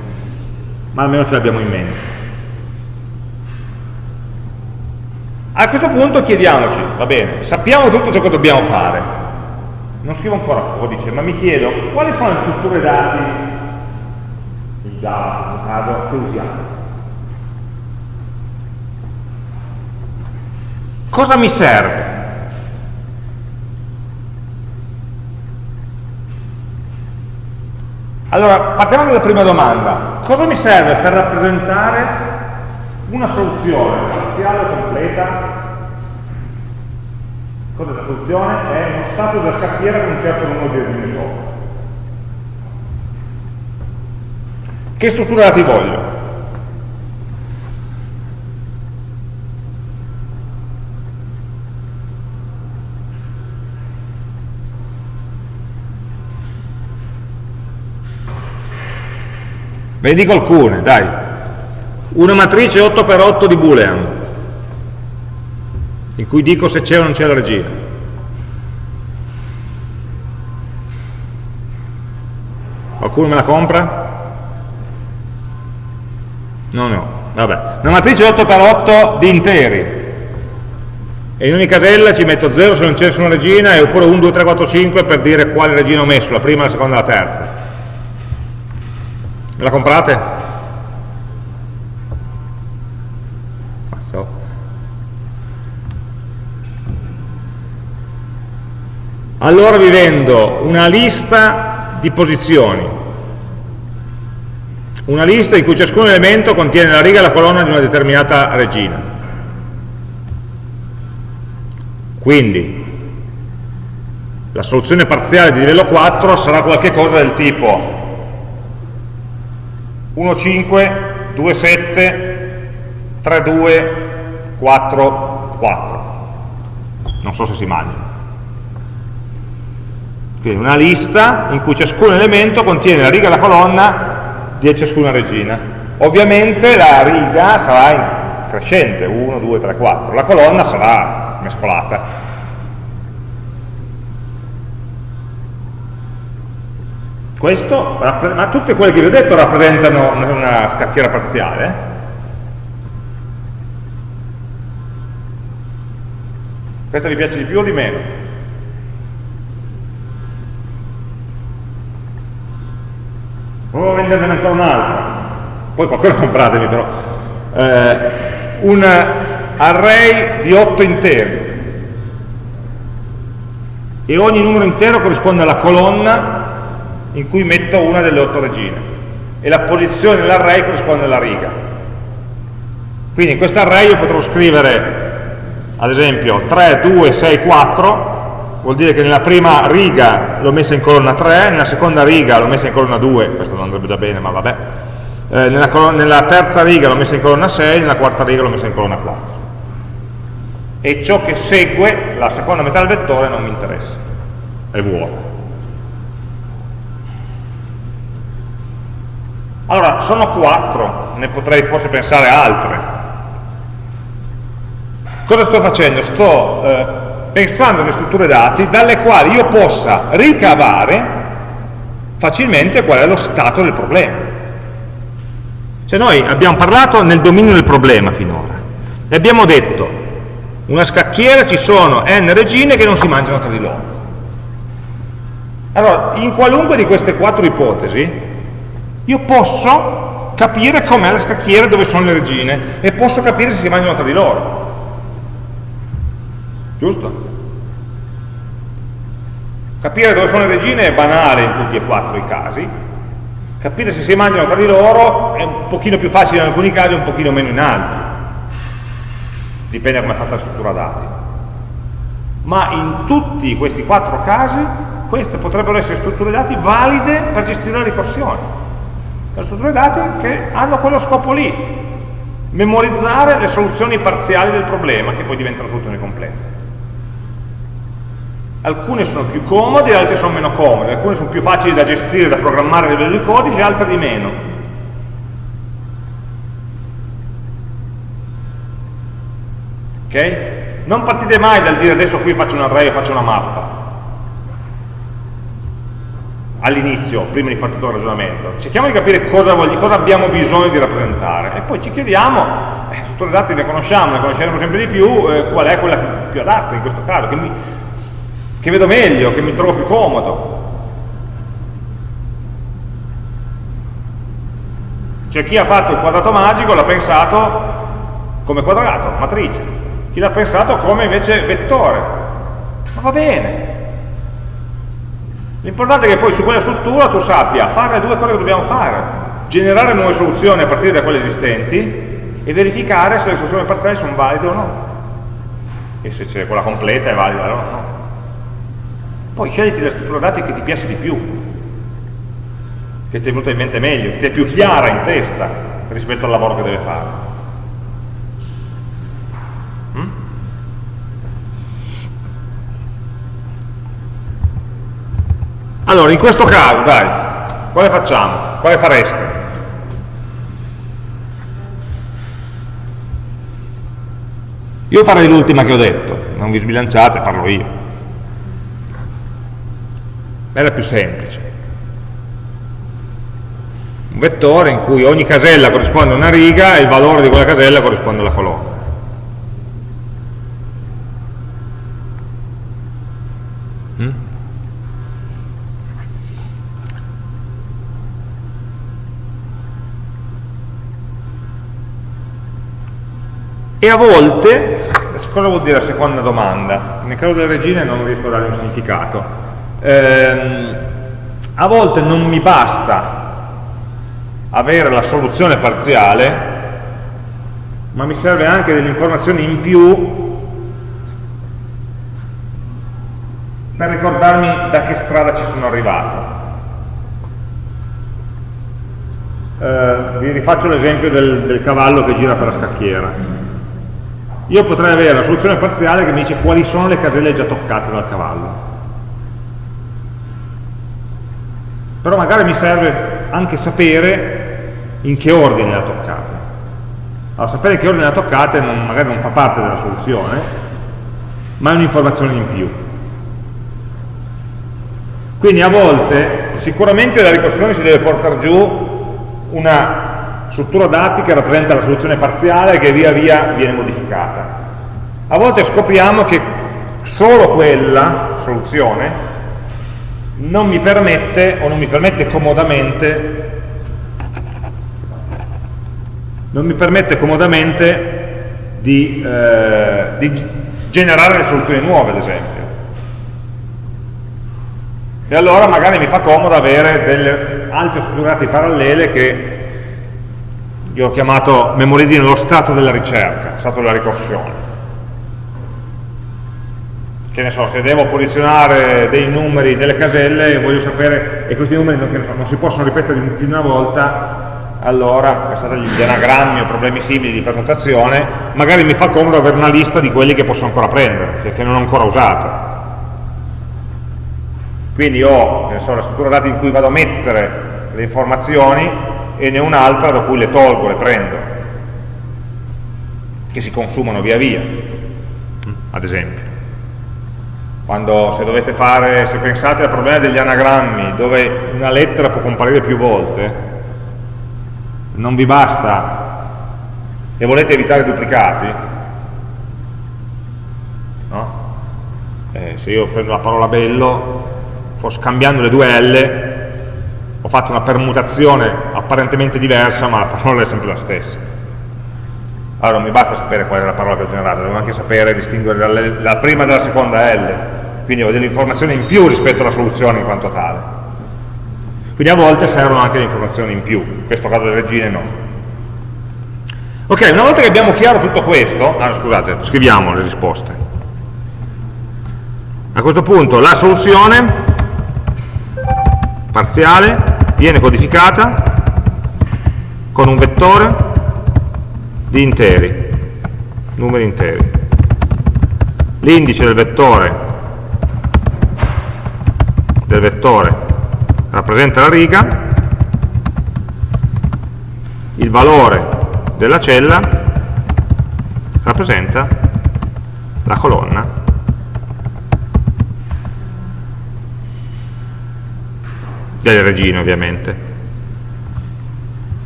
Ma almeno ce l'abbiamo in mente. A questo punto chiediamoci, va bene, sappiamo tutto ciò che dobbiamo fare, non scrivo ancora codice, ma mi chiedo quali sono le strutture dati Java in questo caso che usiamo. Cosa mi serve? Allora, partiamo dalla prima domanda. Cosa mi serve per rappresentare una soluzione parziale o completa? Cos'è la soluzione? È uno stato della scacchiera con un certo numero di regine sopra. Che struttura dati voglio? Ve ne dico alcune, dai. Una matrice 8x8 di Boolean, in cui dico se c'è o non c'è la regina. Qualcuno me la compra? No, no. Vabbè. Una matrice 8x8 di interi. E in ogni casella ci metto 0 se non c'è nessuna regina e oppure 1, 2, 3, 4, 5 per dire quale regina ho messo, la prima, la seconda la terza. La comprate? Allora vi vendo una lista di posizioni, una lista in cui ciascun elemento contiene la riga e la colonna di una determinata regina. Quindi la soluzione parziale di livello 4 sarà qualcosa del tipo 1, 5, 2, 7, 3, 2, 4, 4. Non so se si mangia. Quindi una lista in cui ciascun elemento contiene la riga e la colonna di ciascuna regina. Ovviamente la riga sarà crescente, 1, 2, 3, 4. La colonna sarà mescolata. Questo, ma tutte quelle che vi ho detto rappresentano una scacchiera parziale. Eh? Questa vi piace di più o di meno? Provo a venderne ancora un'altra. Poi qualcosa (laughs) compratemi però. Eh, un array di 8 interi. E ogni numero intero corrisponde alla colonna in cui metto una delle otto regine e la posizione dell'array corrisponde alla riga. Quindi in questo array io potrò scrivere ad esempio 3, 2, 6, 4 vuol dire che nella prima riga l'ho messa in colonna 3, nella seconda riga l'ho messa in colonna 2, questo non andrebbe già bene ma vabbè, eh, nella, nella, terza riga l'ho messa in colonna 6, nella quarta riga l'ho messa in colonna 4. E ciò che segue, la seconda metà del vettore, non mi interessa, è vuoto. Allora, sono quattro, ne potrei forse pensare altre. Cosa sto facendo? Sto eh, pensando alle strutture dati dalle quali io possa ricavare facilmente qual è lo stato del problema. Cioè noi abbiamo parlato nel dominio del problema finora e abbiamo detto una scacchiera ci sono n regine che non si mangiano tra di loro. Allora, in qualunque di queste quattro ipotesi io posso capire com'è la scacchiera dove sono le regine e posso capire se si mangiano tra di loro. Giusto? Capire dove sono le regine è banale in tutti e quattro i casi, capire se si mangiano tra di loro è un pochino più facile in alcuni casi e un pochino meno in altri. Dipende da come è fatta la struttura dati. Ma in tutti questi quattro casi queste potrebbero essere strutture dati valide per gestire la ricorsione le strutture dati che hanno quello scopo lì, memorizzare le soluzioni parziali del problema che poi diventano soluzioni complete. Alcune sono più comode, altre sono meno comode, alcune sono più facili da gestire, da programmare a livello di codice, altre di meno. Ok? Non partite mai dal dire adesso qui faccio un array e faccio una mappa all'inizio, prima di fare tutto il ragionamento. Cerchiamo di capire cosa, voglio, cosa, abbiamo bisogno di rappresentare e poi ci chiediamo, eh, tutte le date le conosciamo, ne conosceremo sempre di più, eh, qual è quella più adatta in questo caso, che, mi, che vedo meglio, che mi trovo più comodo. Cioè chi ha fatto il quadrato magico l'ha pensato come quadrato, matrice. chi l'ha pensato come invece vettore. Ma va bene. L'importante è che poi su quella struttura tu sappia fare le due cose che dobbiamo fare, generare nuove soluzioni a partire da quelle esistenti e verificare se le soluzioni parziali sono valide o no. E se c'è quella completa è valida o no. Poi scegliti la struttura dati che ti piace di più, che ti è venuta in mente meglio, che ti è più chiara in testa rispetto al lavoro che deve fare. Allora, in questo caso, dai, quale facciamo? Quale fareste? Io farei l'ultima che ho detto, non vi sbilanciate, parlo io. Era più semplice. Un vettore in cui ogni casella corrisponde a una riga e il valore di quella casella corrisponde alla colonna. E a volte, cosa vuol dire la seconda domanda? Nel caso delle regine non riesco a dare un significato. Ehm, a volte non mi basta avere la soluzione parziale, ma mi serve anche delle informazioni in più per ricordarmi da che strada ci sono arrivato. Eh, vi rifaccio l'esempio del, del cavallo che gira per la scacchiera io potrei avere la soluzione parziale che mi dice quali sono le caselle già toccate dal cavallo. Però magari mi serve anche sapere in che ordine le ha toccate. Allora, sapere in che ordine le ha toccate non, magari non fa parte della soluzione, ma è un'informazione in più. Quindi a volte sicuramente la ricorsione si deve portare giù una struttura dati che rappresenta la soluzione parziale che via via viene modificata. A volte scopriamo che solo quella soluzione non mi permette o non mi permette comodamente non mi permette comodamente di, eh, di generare soluzioni nuove ad esempio e allora magari mi fa comodo avere delle altre strutture parallele che io ho chiamato memorizzino lo stato della ricerca, stato della ricorsione. Che ne so, se devo posizionare dei numeri delle caselle e voglio sapere, e questi numeri non, so, non si possono ripetere più di una volta, allora, pensate agli anagrammi o problemi simili di permutazione, magari mi fa comodo avere una lista di quelli che posso ancora prendere, che, che non ho ancora usato. Quindi ho so, la struttura dati in cui vado a mettere le informazioni e ne ho un'altra da cui le tolgo, le prendo, che si consumano via via, ad esempio. Quando se dovete fare, se pensate al problema degli anagrammi, dove una lettera può comparire più volte, non vi basta. E volete evitare duplicati, no? Eh, se io prendo la parola bello, scambiando le due L, ho fatto una permutazione apparentemente diversa ma la parola è sempre la stessa. Allora non mi basta sapere qual è la parola che ho generato devo anche sapere distinguere la prima dalla seconda L quindi ho delle informazioni in più rispetto alla soluzione in quanto tale. Quindi a volte servono anche le informazioni in più in questo caso delle regine no. Ok, una volta che abbiamo chiaro tutto questo ah, scusate, scriviamo le risposte. A questo punto la soluzione parziale viene codificata con un vettore di interi, numeri interi. L'indice del vettore, del vettore rappresenta la riga, il valore della cella rappresenta la colonna delle regine ovviamente.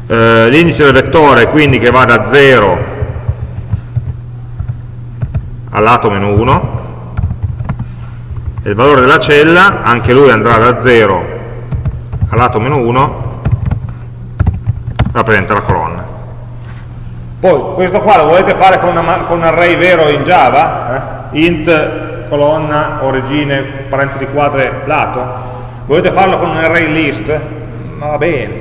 Eh, L'indice del vettore quindi che va da 0 al lato meno 1 e il valore della cella anche lui andrà da 0 al lato meno 1 rappresenta la colonna. Poi questo qua lo volete fare con, una, con un array vero in Java? Eh? int, colonna, origine, parentesi quadre, lato? Volete farlo con un array list? Ma va bene.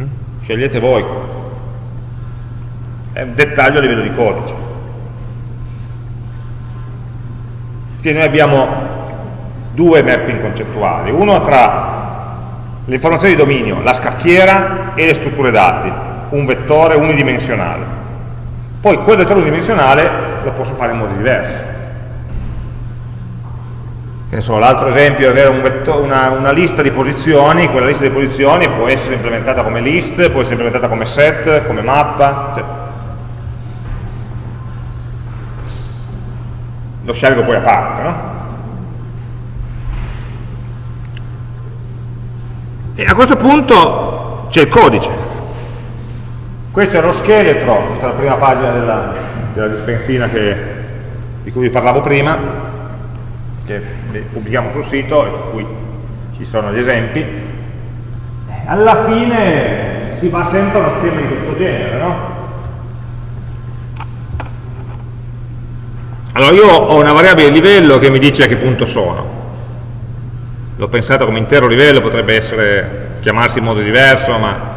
Mm? Scegliete voi. È un dettaglio a livello di codice. Quindi noi abbiamo due mapping concettuali, uno tra l'informazione di dominio, la scacchiera e le strutture dati, un vettore unidimensionale. Poi quel vettore unidimensionale lo posso fare in modi diversi. L'altro esempio è avere un vettore, una, una, lista di posizioni, quella lista di posizioni può essere implementata come list, può essere implementata come set, come mappa, cioè. Lo scelgo poi a parte, no? E a questo punto c'è il codice. Questo è lo scheletro, questa è la prima pagina della, della dispensina che, di cui vi parlavo prima, che pubblichiamo sul sito e su cui ci sono gli esempi. Alla fine si va sempre a uno schema di questo genere, no? Allora io ho una variabile livello che mi dice a che punto sono l'ho pensato come intero livello, potrebbe essere, chiamarsi in modo diverso, ma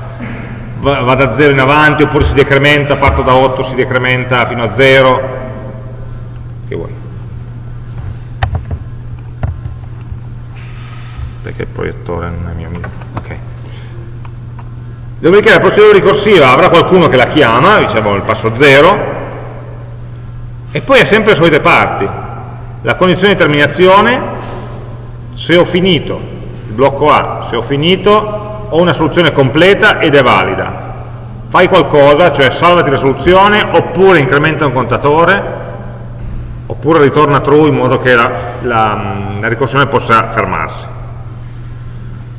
va, da 0 in avanti, oppure si decrementa, parto da 8, si decrementa fino a 0, che vuoi. Perché il proiettore non è mio amico. Ok. Dopodiché la procedura ricorsiva avrà qualcuno che la chiama, diciamo il passo 0, e poi ha sempre le solite parti. La condizione di terminazione, se ho finito il blocco A, se ho finito ho una soluzione completa ed è valida fai qualcosa, cioè salvati la soluzione oppure incrementa un contatore oppure ritorna true in modo che la, la, la ricorsione possa fermarsi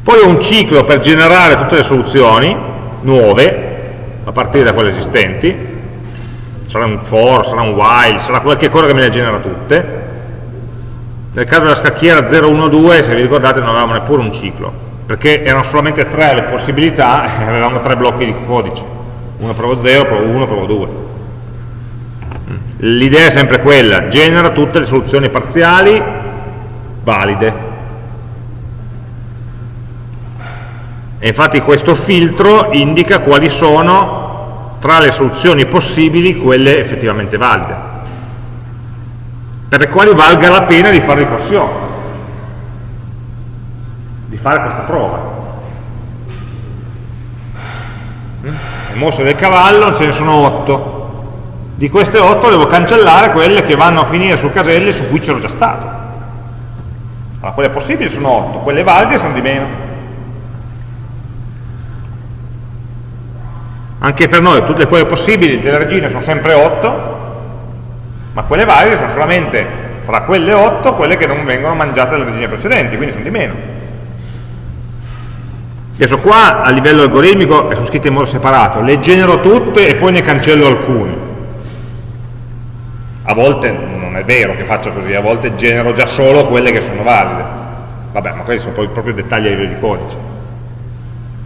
poi ho un ciclo per generare tutte le soluzioni nuove a partire da quelle esistenti sarà un for, sarà un while, sarà qualche cosa che me le genera tutte nel caso della scacchiera 012, se vi ricordate, non avevamo neppure un ciclo, perché erano solamente tre le possibilità (laughs) e avevamo tre blocchi di codice. Uno provo 0, provo 1, provo 2. L'idea è sempre quella, genera tutte le soluzioni parziali valide. E infatti questo filtro indica quali sono tra le soluzioni possibili quelle effettivamente valide per le quali valga la pena di fare ricorsione, di fare questa prova. Le mm? mosse del cavallo ce ne sono 8. Di queste 8 devo cancellare quelle che vanno a finire su caselle su cui c'ero già stato. Allora, quelle possibili sono 8, quelle valide sono di meno. Anche per noi tutte quelle possibili delle regine sono sempre 8, ma quelle valide sono solamente tra quelle 8 quelle che non vengono mangiate dalle regine precedenti, quindi sono di meno. Adesso qua a livello algoritmico sono scritte in modo separato, le genero tutte e poi ne cancello alcune. A volte non è vero che faccio così, a volte genero già solo quelle che sono valide. Vabbè, ma questi sono poi proprio dettagli a livello di codice.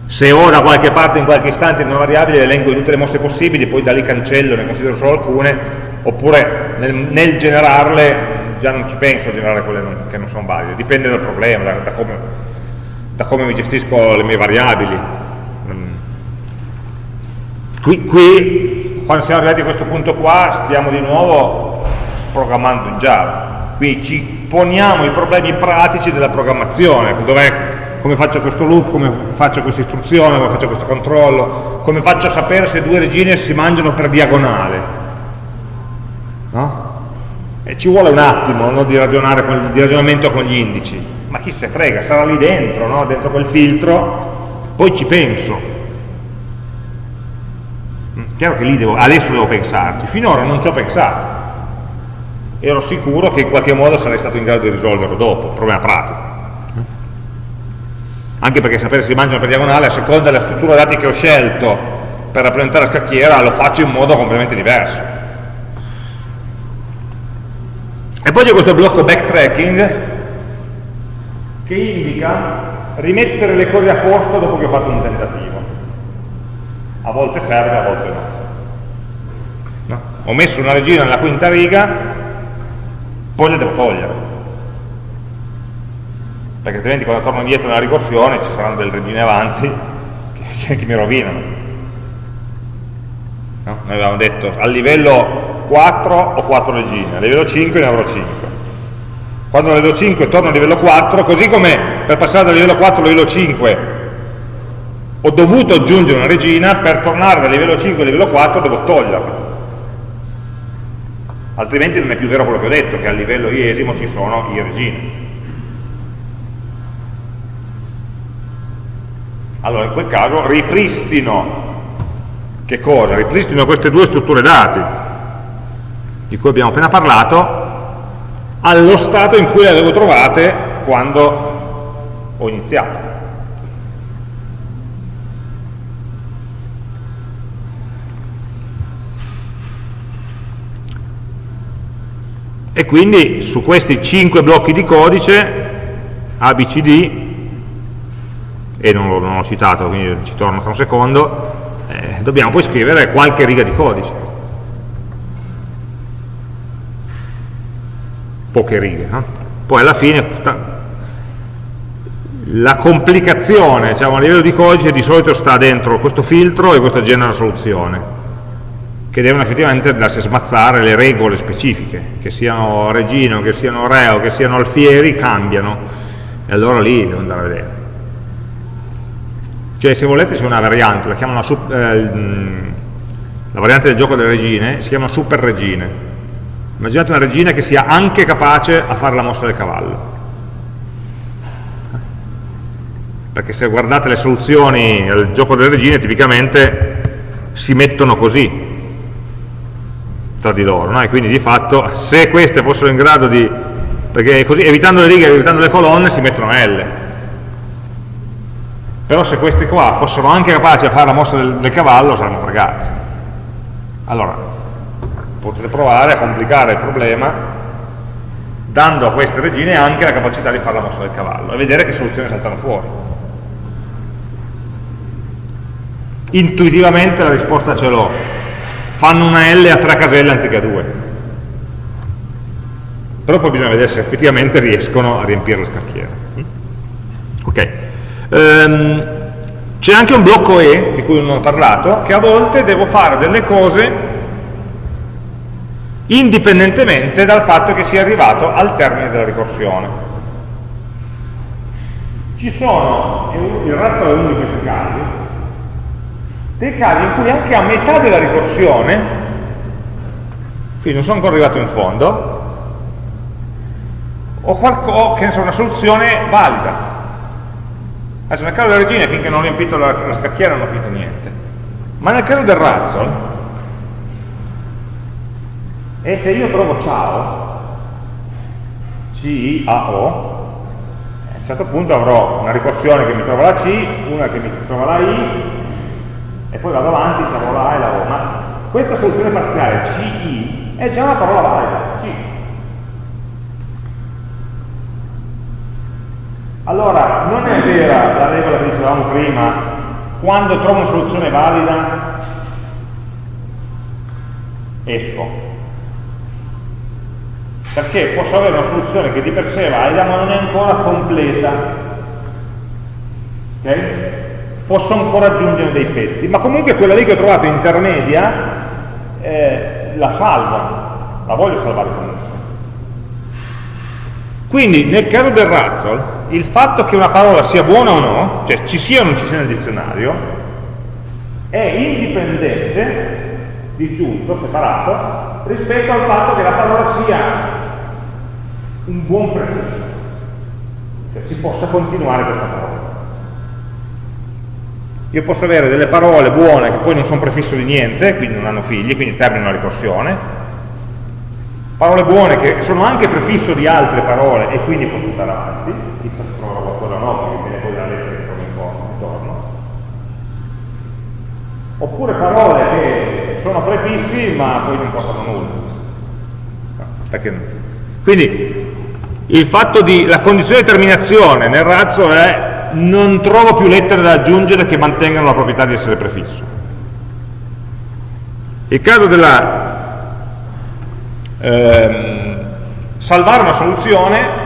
Se ho da qualche parte in qualche istante una variabile, elenco tutte le mosse possibili, poi da lì cancello, ne considero solo alcune, oppure nel, nel, generarle già non ci penso a generare quelle non, che non sono valide, dipende dal problema, da, da, come, da come, mi gestisco le mie variabili. Mm. Qui, qui, quando siamo arrivati a questo punto qua, stiamo di nuovo programmando in Java, qui ci poniamo i problemi pratici della programmazione, come faccio questo loop, come faccio questa istruzione, come faccio questo controllo, come faccio a sapere se due regine si mangiano per diagonale, no? E ci vuole un attimo no, di, con, di, ragionamento con gli indici, ma chi se frega, sarà lì dentro, no? dentro quel filtro, poi ci penso. Mm, chiaro che lì devo, adesso devo pensarci, finora non ci ho pensato. Ero sicuro che in qualche modo sarei stato in grado di risolverlo dopo, problema pratico. Anche perché sapere se si mangiano per diagonale, a seconda della struttura dati che ho scelto per rappresentare la scacchiera, lo faccio in modo completamente diverso E poi c'è questo blocco backtracking che indica rimettere le cose a posto dopo che ho fatto un tentativo. a volte serve, a volte no. no. Ho messo una regina nella quinta riga, poi la devo togliere. Perché altrimenti quando torno indietro nella ricorsione ci saranno delle regine avanti che, che, mi rovinano. No? Noi avevamo detto a livello 4 ho 4 regine, a livello 5 ne avrò 5. Quando a livello 5 torno a livello 4, così come per passare dal livello 4 al livello 5 ho dovuto aggiungere una regina, per tornare da livello 5 a livello 4 devo toglierla. Altrimenti non è più vero quello che ho detto, che a livello iesimo ci sono i regine. Allora in quel caso ripristino che cosa? Ripristino queste due strutture dati di cui abbiamo appena parlato allo stato in cui le avevo trovate quando ho iniziato. e quindi su questi 5 blocchi di codice ABCD e non l'ho, citato quindi ci torno tra un secondo eh, dobbiamo poi scrivere qualche riga di codice poche righe no? poi alla fine la complicazione diciamo, a livello di codice di solito sta dentro questo filtro e questa genera soluzione che devono effettivamente andarsi a smazzare le regole specifiche, che siano regino, che siano reo, che siano alfieri, cambiano, e allora lì devo andare a vedere. Cioè se volete c'è una variante, la chiamano eh, la variante del gioco delle regine, si chiama super regine. Immaginate una regina che sia anche capace a fare la mossa del cavallo. Perché se guardate le soluzioni al gioco delle regine tipicamente si mettono così, tra di loro, no? e quindi di fatto se queste fossero in grado di, perché così evitando le righe, evitando le colonne si mettono L, però se queste qua fossero anche capaci a fare la mossa del, del cavallo saranno fregati. Allora, potete provare a complicare il problema dando a queste regine anche la capacità di fare la mossa del cavallo e vedere che soluzioni saltano fuori. Intuitivamente la risposta ce l'ho, fanno una L a tre caselle anziché a due. Però poi bisogna vedere se effettivamente riescono a riempire la scacchiera. Ok. Um, C'è anche un blocco E, di cui non ho parlato, che a volte devo fare delle cose indipendentemente dal fatto che sia arrivato al termine della ricorsione. Ci sono, il razzo è uno di questi casi, dei casi in cui anche a metà della ricorsione, quindi non sono ancora arrivato in fondo, ho, ne so, una soluzione valida. Adesso nel caso della regina finché non ho riempito la, la scacchiera non ho finito niente. Ma nel caso del razzle, e se io trovo ciao, C-I-A-O, a un certo punto avrò una ricorsione che mi trova la C, una che mi trova la I, e poi vado avanti, chiamo la A e la O, ma questa soluzione parziale CI è già una parola valida, C. Allora, non è vera la regola che dicevamo prima, quando trovo una soluzione valida, esco. Perché posso avere una soluzione che di per sé è valida, ma non è ancora completa. Ok? posso ancora aggiungere dei pezzi, ma comunque quella lì che ho trovato intermedia eh, la salvo, la voglio salvare comunque. Quindi nel caso del razzle, il fatto che una parola sia buona o no, cioè ci sia o non ci sia nel dizionario, è indipendente, disgiunto, separato, rispetto al fatto che la parola sia un buon prefisso, cioè si possa continuare questa parola. Io posso avere delle parole buone che poi non sono prefisso di niente, quindi non hanno figli, quindi terminano la ricorsione, parole buone che sono anche prefisso di altre parole e quindi posso andare avanti, chissà se troverò qualcosa no, perché viene poi la lettera che trovo intorno. Oppure parole che sono prefissi ma poi non portano nulla. Perché? Quindi il fatto di, la condizione di terminazione nel razzo è non trovo più lettere da aggiungere che mantengano la proprietà di essere prefisso. il caso della ehm, salvare una soluzione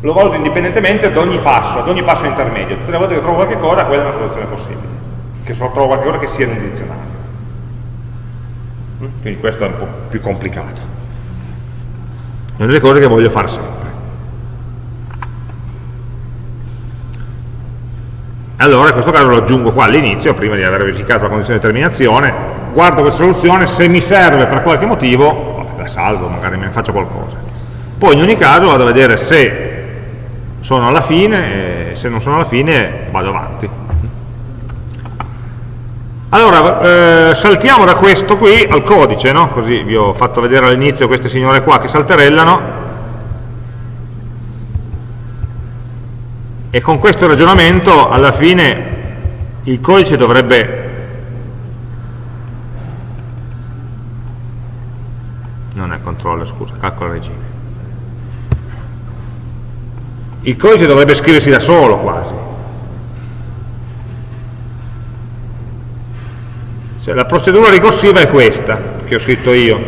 lo valuto indipendentemente ad ogni passo, ad ogni passo intermedio. Tutte le volte che trovo qualche cosa, quella è una soluzione possibile, che so, trovo qualche cosa che sia nel dizionario. Mm? Quindi questo è un po' più complicato. È una delle cose che voglio fare sempre. Allora in questo caso lo aggiungo qua all'inizio, prima di aver verificato la condizione di terminazione, guardo questa soluzione, se mi serve per qualche motivo, la salvo, magari me ne faccio qualcosa. Poi in ogni caso vado a vedere se sono alla fine e se non sono alla fine vado avanti. Allora, eh, saltiamo da questo qui al codice, no? così vi ho fatto vedere all'inizio queste signore qua che salterellano, e con questo ragionamento alla fine il codice dovrebbe non è controller, scusa, calcola regime il codice dovrebbe scriversi da solo quasi. Cioè, la procedura ricorsiva è questa, che ho scritto io.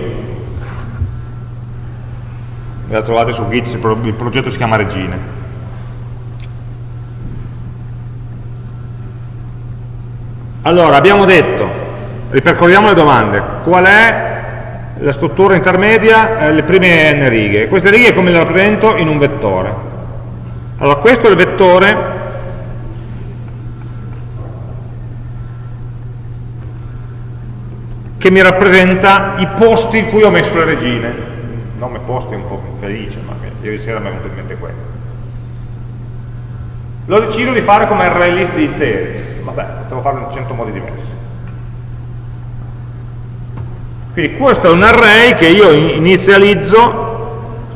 La trovate su Git, il progetto si chiama Regine. Allora, abbiamo detto, ripercorriamo le domande, qual è la struttura intermedia, eh, le prime n righe. Queste righe come le rappresento? In un vettore. Allora, questo è il vettore che mi rappresenta i posti in cui ho messo le regine. Il nome posti è un po' felice, ma ieri sera mi è venuto in mente quello. L'ho deciso di fare come array list di interi. Vabbè, potevo farlo in 100 modi diversi. Quindi questo è un array che io inizializzo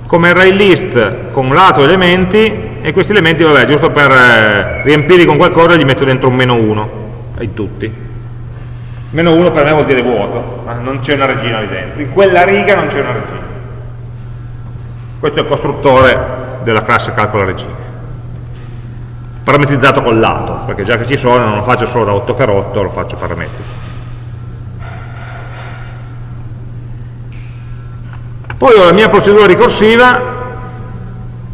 come array list con lato elementi e questi elementi, vabbè, giusto per eh, riempirli con qualcosa gli metto dentro un meno 1 in tutti. Meno 1 per me vuol dire vuoto, ma non c'è una regina lì dentro. In quella riga non c'è una regina. Questo è il costruttore della classe calcola regine. Parametrizzato col lato, perché già che ci sono non lo faccio solo da 8x8, lo faccio parametrico. Poi ho la mia procedura ricorsiva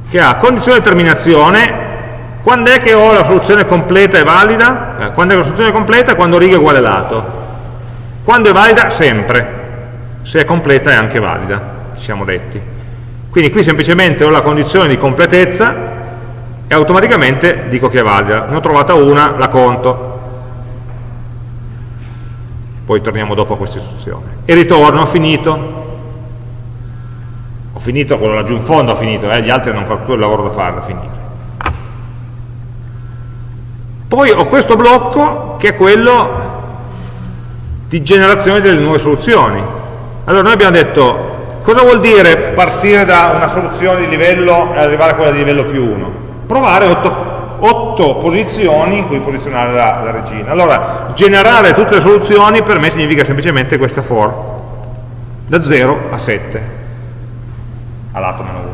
che ha condizione di terminazione, quando è che ho la soluzione completa e valida? Eh, quando è la soluzione completa? Quando riga è uguale lato. Quando è valida? Sempre. Se è completa è anche valida, ci siamo detti. Quindi qui semplicemente ho la condizione di completezza e automaticamente dico che è valida. Ne ho trovata una, la conto. Poi torniamo dopo a questa istruzione. E ritorno, finito finito quello laggiù in fondo, ho finito, eh, gli altri hanno ancora tutto il lavoro da fare, da finire. Poi ho questo blocco che è quello di generazione delle nuove soluzioni. Allora noi abbiamo detto, cosa vuol dire partire da una soluzione di livello e arrivare a quella di livello più 1? Provare 8, posizioni in cui posizionare la, la regina. Allora, generare tutte le soluzioni per me significa semplicemente questa for, da 0 a 7 a lato meno 1.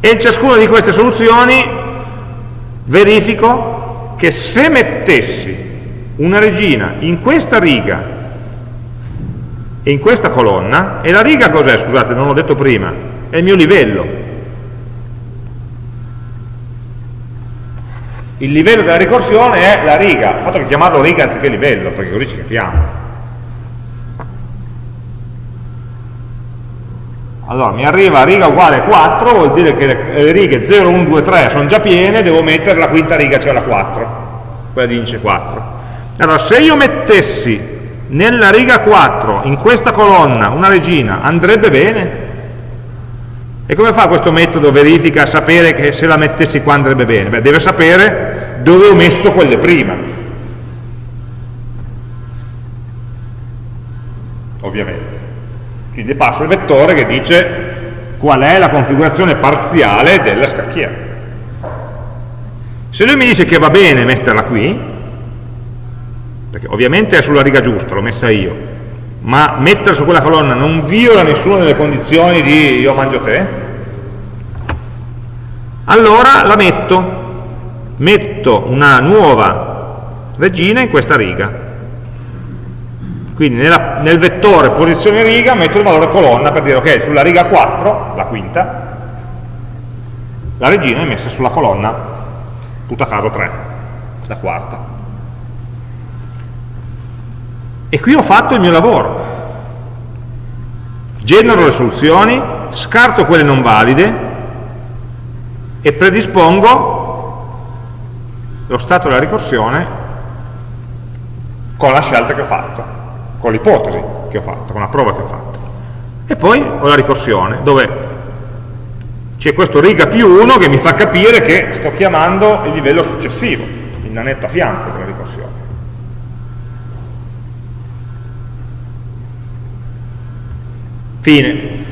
E ciascuna di queste soluzioni verifico che se mettessi una regina in questa riga e in questa colonna, e la riga cos'è? Scusate, non l'ho detto prima, è il mio livello. Il livello della ricorsione è la riga, il fatto che chiamarlo riga anziché livello, perché così ci capiamo. Allora, mi arriva riga uguale 4, vuol dire che le righe 0, 1, 2, 3 sono già piene, devo mettere la quinta riga, cioè la 4, quella di indice 4. Allora, se io mettessi nella riga 4, in questa colonna, una regina, andrebbe bene? E come fa questo metodo verifica a sapere che se la mettessi qua andrebbe bene? Beh, deve sapere dove ho messo quelle prima. Ovviamente. Quindi passo il vettore che dice qual è la configurazione parziale della scacchiera. Se lui mi dice che va bene metterla qui, perché ovviamente è sulla riga giusta, l'ho messa io, ma metterla su quella colonna non viola nessuna delle condizioni di io mangio te, allora la metto, metto una nuova regina in questa riga. Quindi nella, nel vettore posizione riga metto il valore colonna per dire ok, sulla riga 4, la quinta, la regina è messa sulla colonna, tutto a caso 3, la quarta. E qui ho fatto il mio lavoro. Genero le soluzioni, scarto quelle non valide e predispongo lo stato della ricorsione con la scelta che ho fatto con l'ipotesi che ho fatto, con la prova che ho fatto. E poi ho la ricorsione, dove c'è questo riga più 1 che mi fa capire che sto chiamando il livello successivo, il nanetto a fianco della ricorsione. Fine.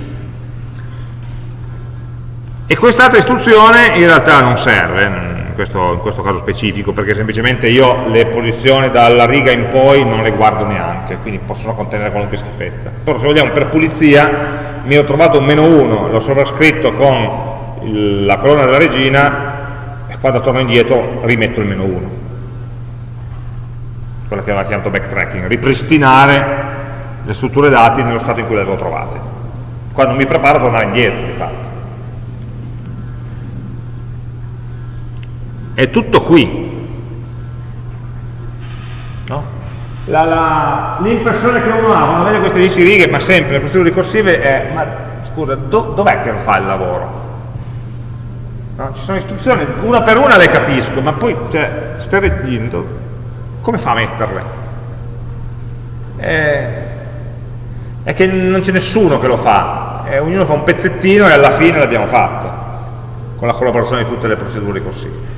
E quest'altra istruzione in realtà non serve, questo, in questo, caso specifico, perché semplicemente io le posizioni dalla riga in poi non le guardo neanche, quindi possono contenere qualunque schifezza. Però se vogliamo per pulizia mi ho trovato un meno 1, l'ho sovrascritto con il, la colonna della regina e quando torno indietro rimetto il meno 1. Quello che aveva chiamato backtracking, ripristinare le strutture dati nello stato in cui le avevo trovate. Quando mi preparo a tornare indietro, di fatto. È tutto qui. L'impressione che uno ha quando vede queste 10 righe, ma sempre le procedure ricorsive, è, ma scusa, do, dov'è che lo fa il lavoro? No? Ci sono istruzioni, una per una le capisco, ma poi, cioè, leggendo, come fa a metterle? È, è che non c'è nessuno che lo fa, è, ognuno fa un pezzettino e alla fine l'abbiamo fatto, con la collaborazione di tutte le procedure ricorsive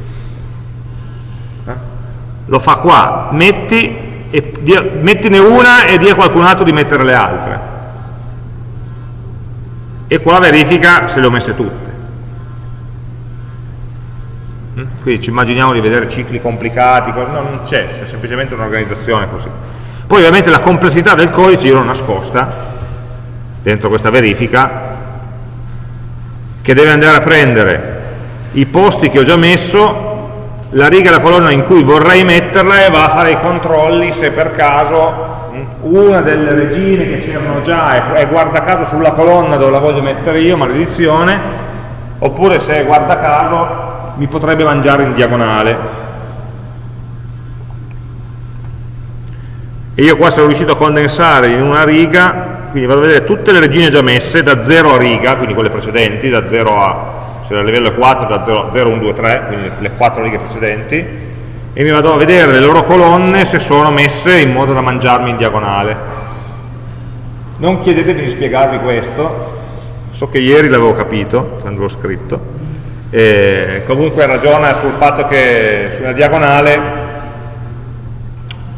lo fa qua, metti, e, dia, mettine una e dia a qualcun altro di mettere le altre. E qua verifica se le ho messe tutte. Mm? Quindi ci immaginiamo di vedere cicli complicati, no, non c'è, c'è semplicemente un'organizzazione così. Poi ovviamente la complessità del codice io l'ho nascosta dentro questa verifica che deve andare a prendere i posti che ho già messo la riga e la colonna in cui vorrei metterla e va a fare i controlli se per caso una delle regine che c'erano già è, guarda caso sulla colonna dove la voglio mettere io, maledizione, oppure se guarda caso mi potrebbe mangiare in diagonale. E io qua sono riuscito a condensare in una riga, quindi vado a vedere tutte le regine già messe, da 0 a riga, quindi quelle precedenti, da 0 a se il livello è 4 da 0, 0, 1, 2, 3, quindi le 4 righe precedenti, e mi vado a vedere le loro colonne se sono messe in modo da mangiarmi in diagonale. Non chiedetemi di spiegarvi questo, so che ieri l'avevo capito, quando l'ho scritto, e comunque ragiona sul fatto che su una diagonale,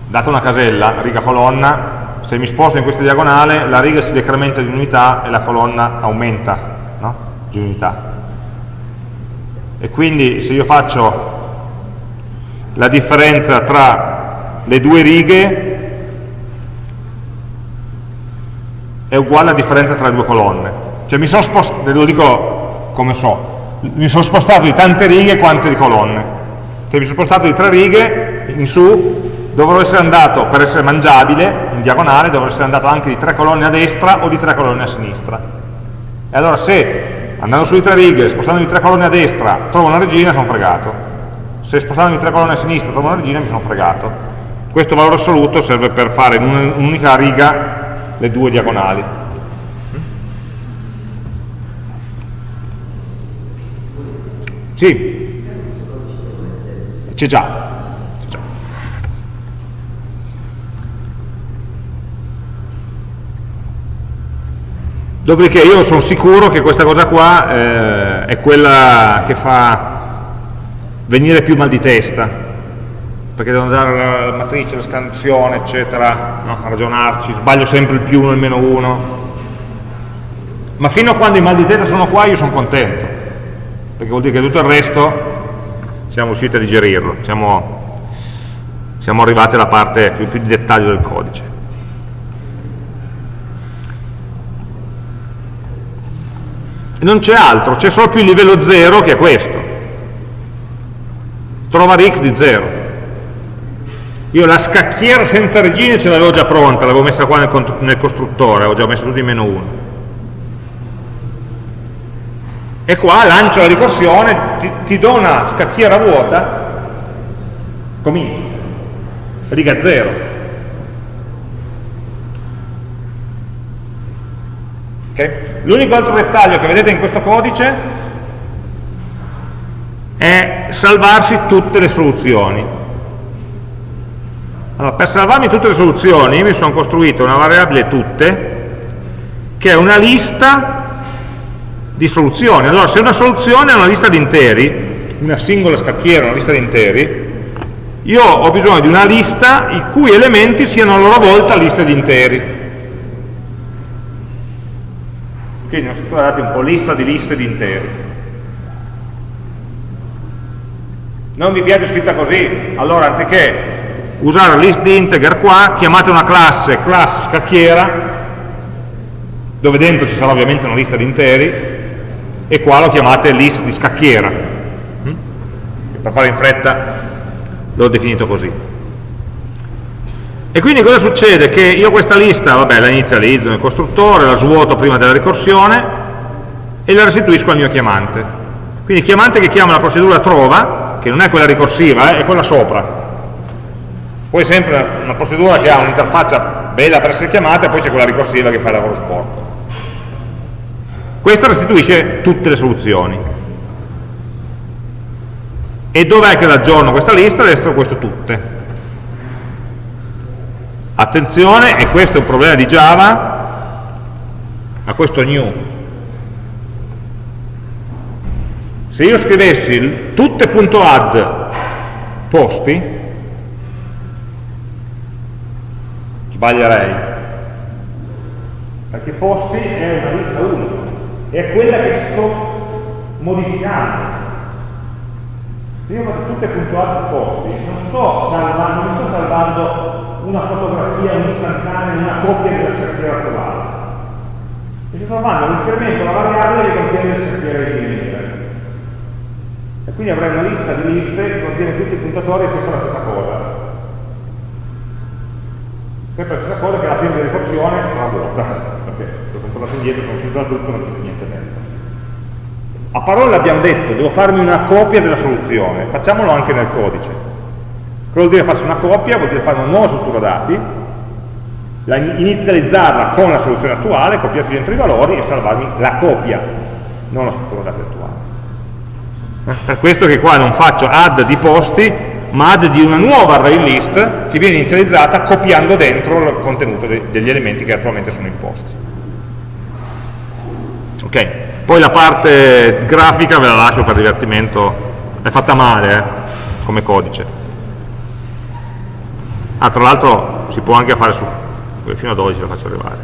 data una casella, riga colonna, se mi sposto in questa diagonale la riga si decrementa di unità e la colonna aumenta no? di unità e quindi se io faccio la differenza tra le due righe è uguale alla differenza tra le due colonne. Cioè mi sono spostato, lo dico come so mi sono spostato di tante righe quante di colonne. Cioè mi sono spostato di tre righe in su dovrò essere andato, per essere mangiabile in diagonale, dovrò essere andato anche di tre colonne a destra o di tre colonne a sinistra. E allora se andando su di tre righe, spostandomi tre colonne a destra, trovo una regina, sono fregato. Se spostandomi tre colonne a sinistra trovo una regina, mi sono fregato. Questo valore assoluto serve per fare in un'unica riga le due diagonali. Sì, c'è già. Dopodiché io sono sicuro che questa cosa qua eh, è quella che fa venire più mal di testa, perché devo andare alla matrice, la scansione, eccetera, no? a ragionarci, sbaglio sempre il più uno e il meno uno. Ma fino a quando i mal di testa sono qua io sono contento, perché vuol dire che tutto il resto siamo riusciti a digerirlo, siamo, siamo arrivati alla parte più, più di dettaglio del codice. Non c'è altro, c'è solo più il livello 0 che è questo. Trova Rick di 0. Io la scacchiera senza regine ce l'avevo già pronta, l'avevo messa qua nel, nel costruttore, avevo già messo tutto in meno 1. E qua lancio la ricorsione, ti, ti do una scacchiera vuota, comincio, riga 0. Okay? L'unico altro dettaglio che vedete in questo codice è salvarsi tutte le soluzioni. Allora, per salvarmi tutte le soluzioni mi sono costruito una variabile tutte che è una lista di soluzioni. Allora, se una soluzione è una lista di interi, una singola scacchiera, una lista di interi, io ho bisogno di una lista i cui elementi siano a loro volta liste di interi. Quindi ho strutturato un po' lista di liste di interi. Non vi piace scritta così? Allora, anziché usare list di integer qua, chiamate una classe class scacchiera, dove dentro ci sarà ovviamente una lista di interi, e qua lo chiamate list di scacchiera. Mm? Per fare in fretta l'ho definito così. E quindi cosa succede? Che io questa lista, vabbè, la inizializzo nel costruttore, la svuoto prima della ricorsione e la restituisco al mio chiamante. Quindi chiamante che chiama la procedura trova, che non è quella ricorsiva, eh, è quella sopra, poi sempre una procedura che ha un'interfaccia bella per essere chiamata e poi c'è quella ricorsiva che fa il lavoro sporco. Questa restituisce tutte le soluzioni. E dov'è che l'aggiorno questa lista? Destro questo tutte. Attenzione, e questo è un problema di Java, a questo new. Se io scrivessi tutte.add posti, sbaglierei perché posti è una lista unica è quella che sto modificando se io faccio tutte puntuate posti non sto salvando, non sto salvando una fotografia, un'istantanea, una copia della scacchiera trovata e sto salvando un riferimento alla variabile che contiene le scacchiere di venire e quindi avrei una lista di liste che contiene tutti i puntatori e sempre la stessa cosa sempre la stessa cosa che alla fine della ricorsione sarà (laughs) vuota, perché se ho tornato indietro, sono uscito da tutto, non c'è più niente dentro. A parole abbiamo detto, devo farmi una copia della soluzione, facciamolo anche nel codice. Cosa vuol dire farsi una copia? Vuol dire fare una nuova struttura dati, inizializzarla con la soluzione attuale, copiarci dentro i valori e salvarmi la copia, non la struttura dati attuale. Per questo che qua non faccio add di posti, ma add di una nuova array list che viene inizializzata copiando dentro il contenuto de degli elementi che attualmente sono imposti. Ok, poi la parte grafica ve la lascio per divertimento, è fatta male eh, come codice. Ah, tra l'altro si può anche fare su, fino a 12 la faccio arrivare.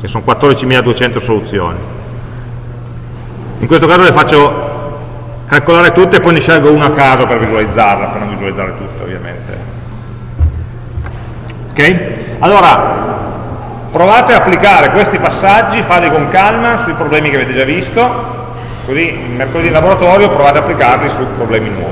Ci sono 14.200 soluzioni. In questo caso le faccio calcolare tutte e poi ne scelgo una a caso per visualizzarla, per non visualizzare tutte ovviamente. Ok? Allora, provate a applicare questi passaggi, fateli con calma sui problemi che avete già visto, così mercoledì in laboratorio provate a applicarli su problemi nuovi.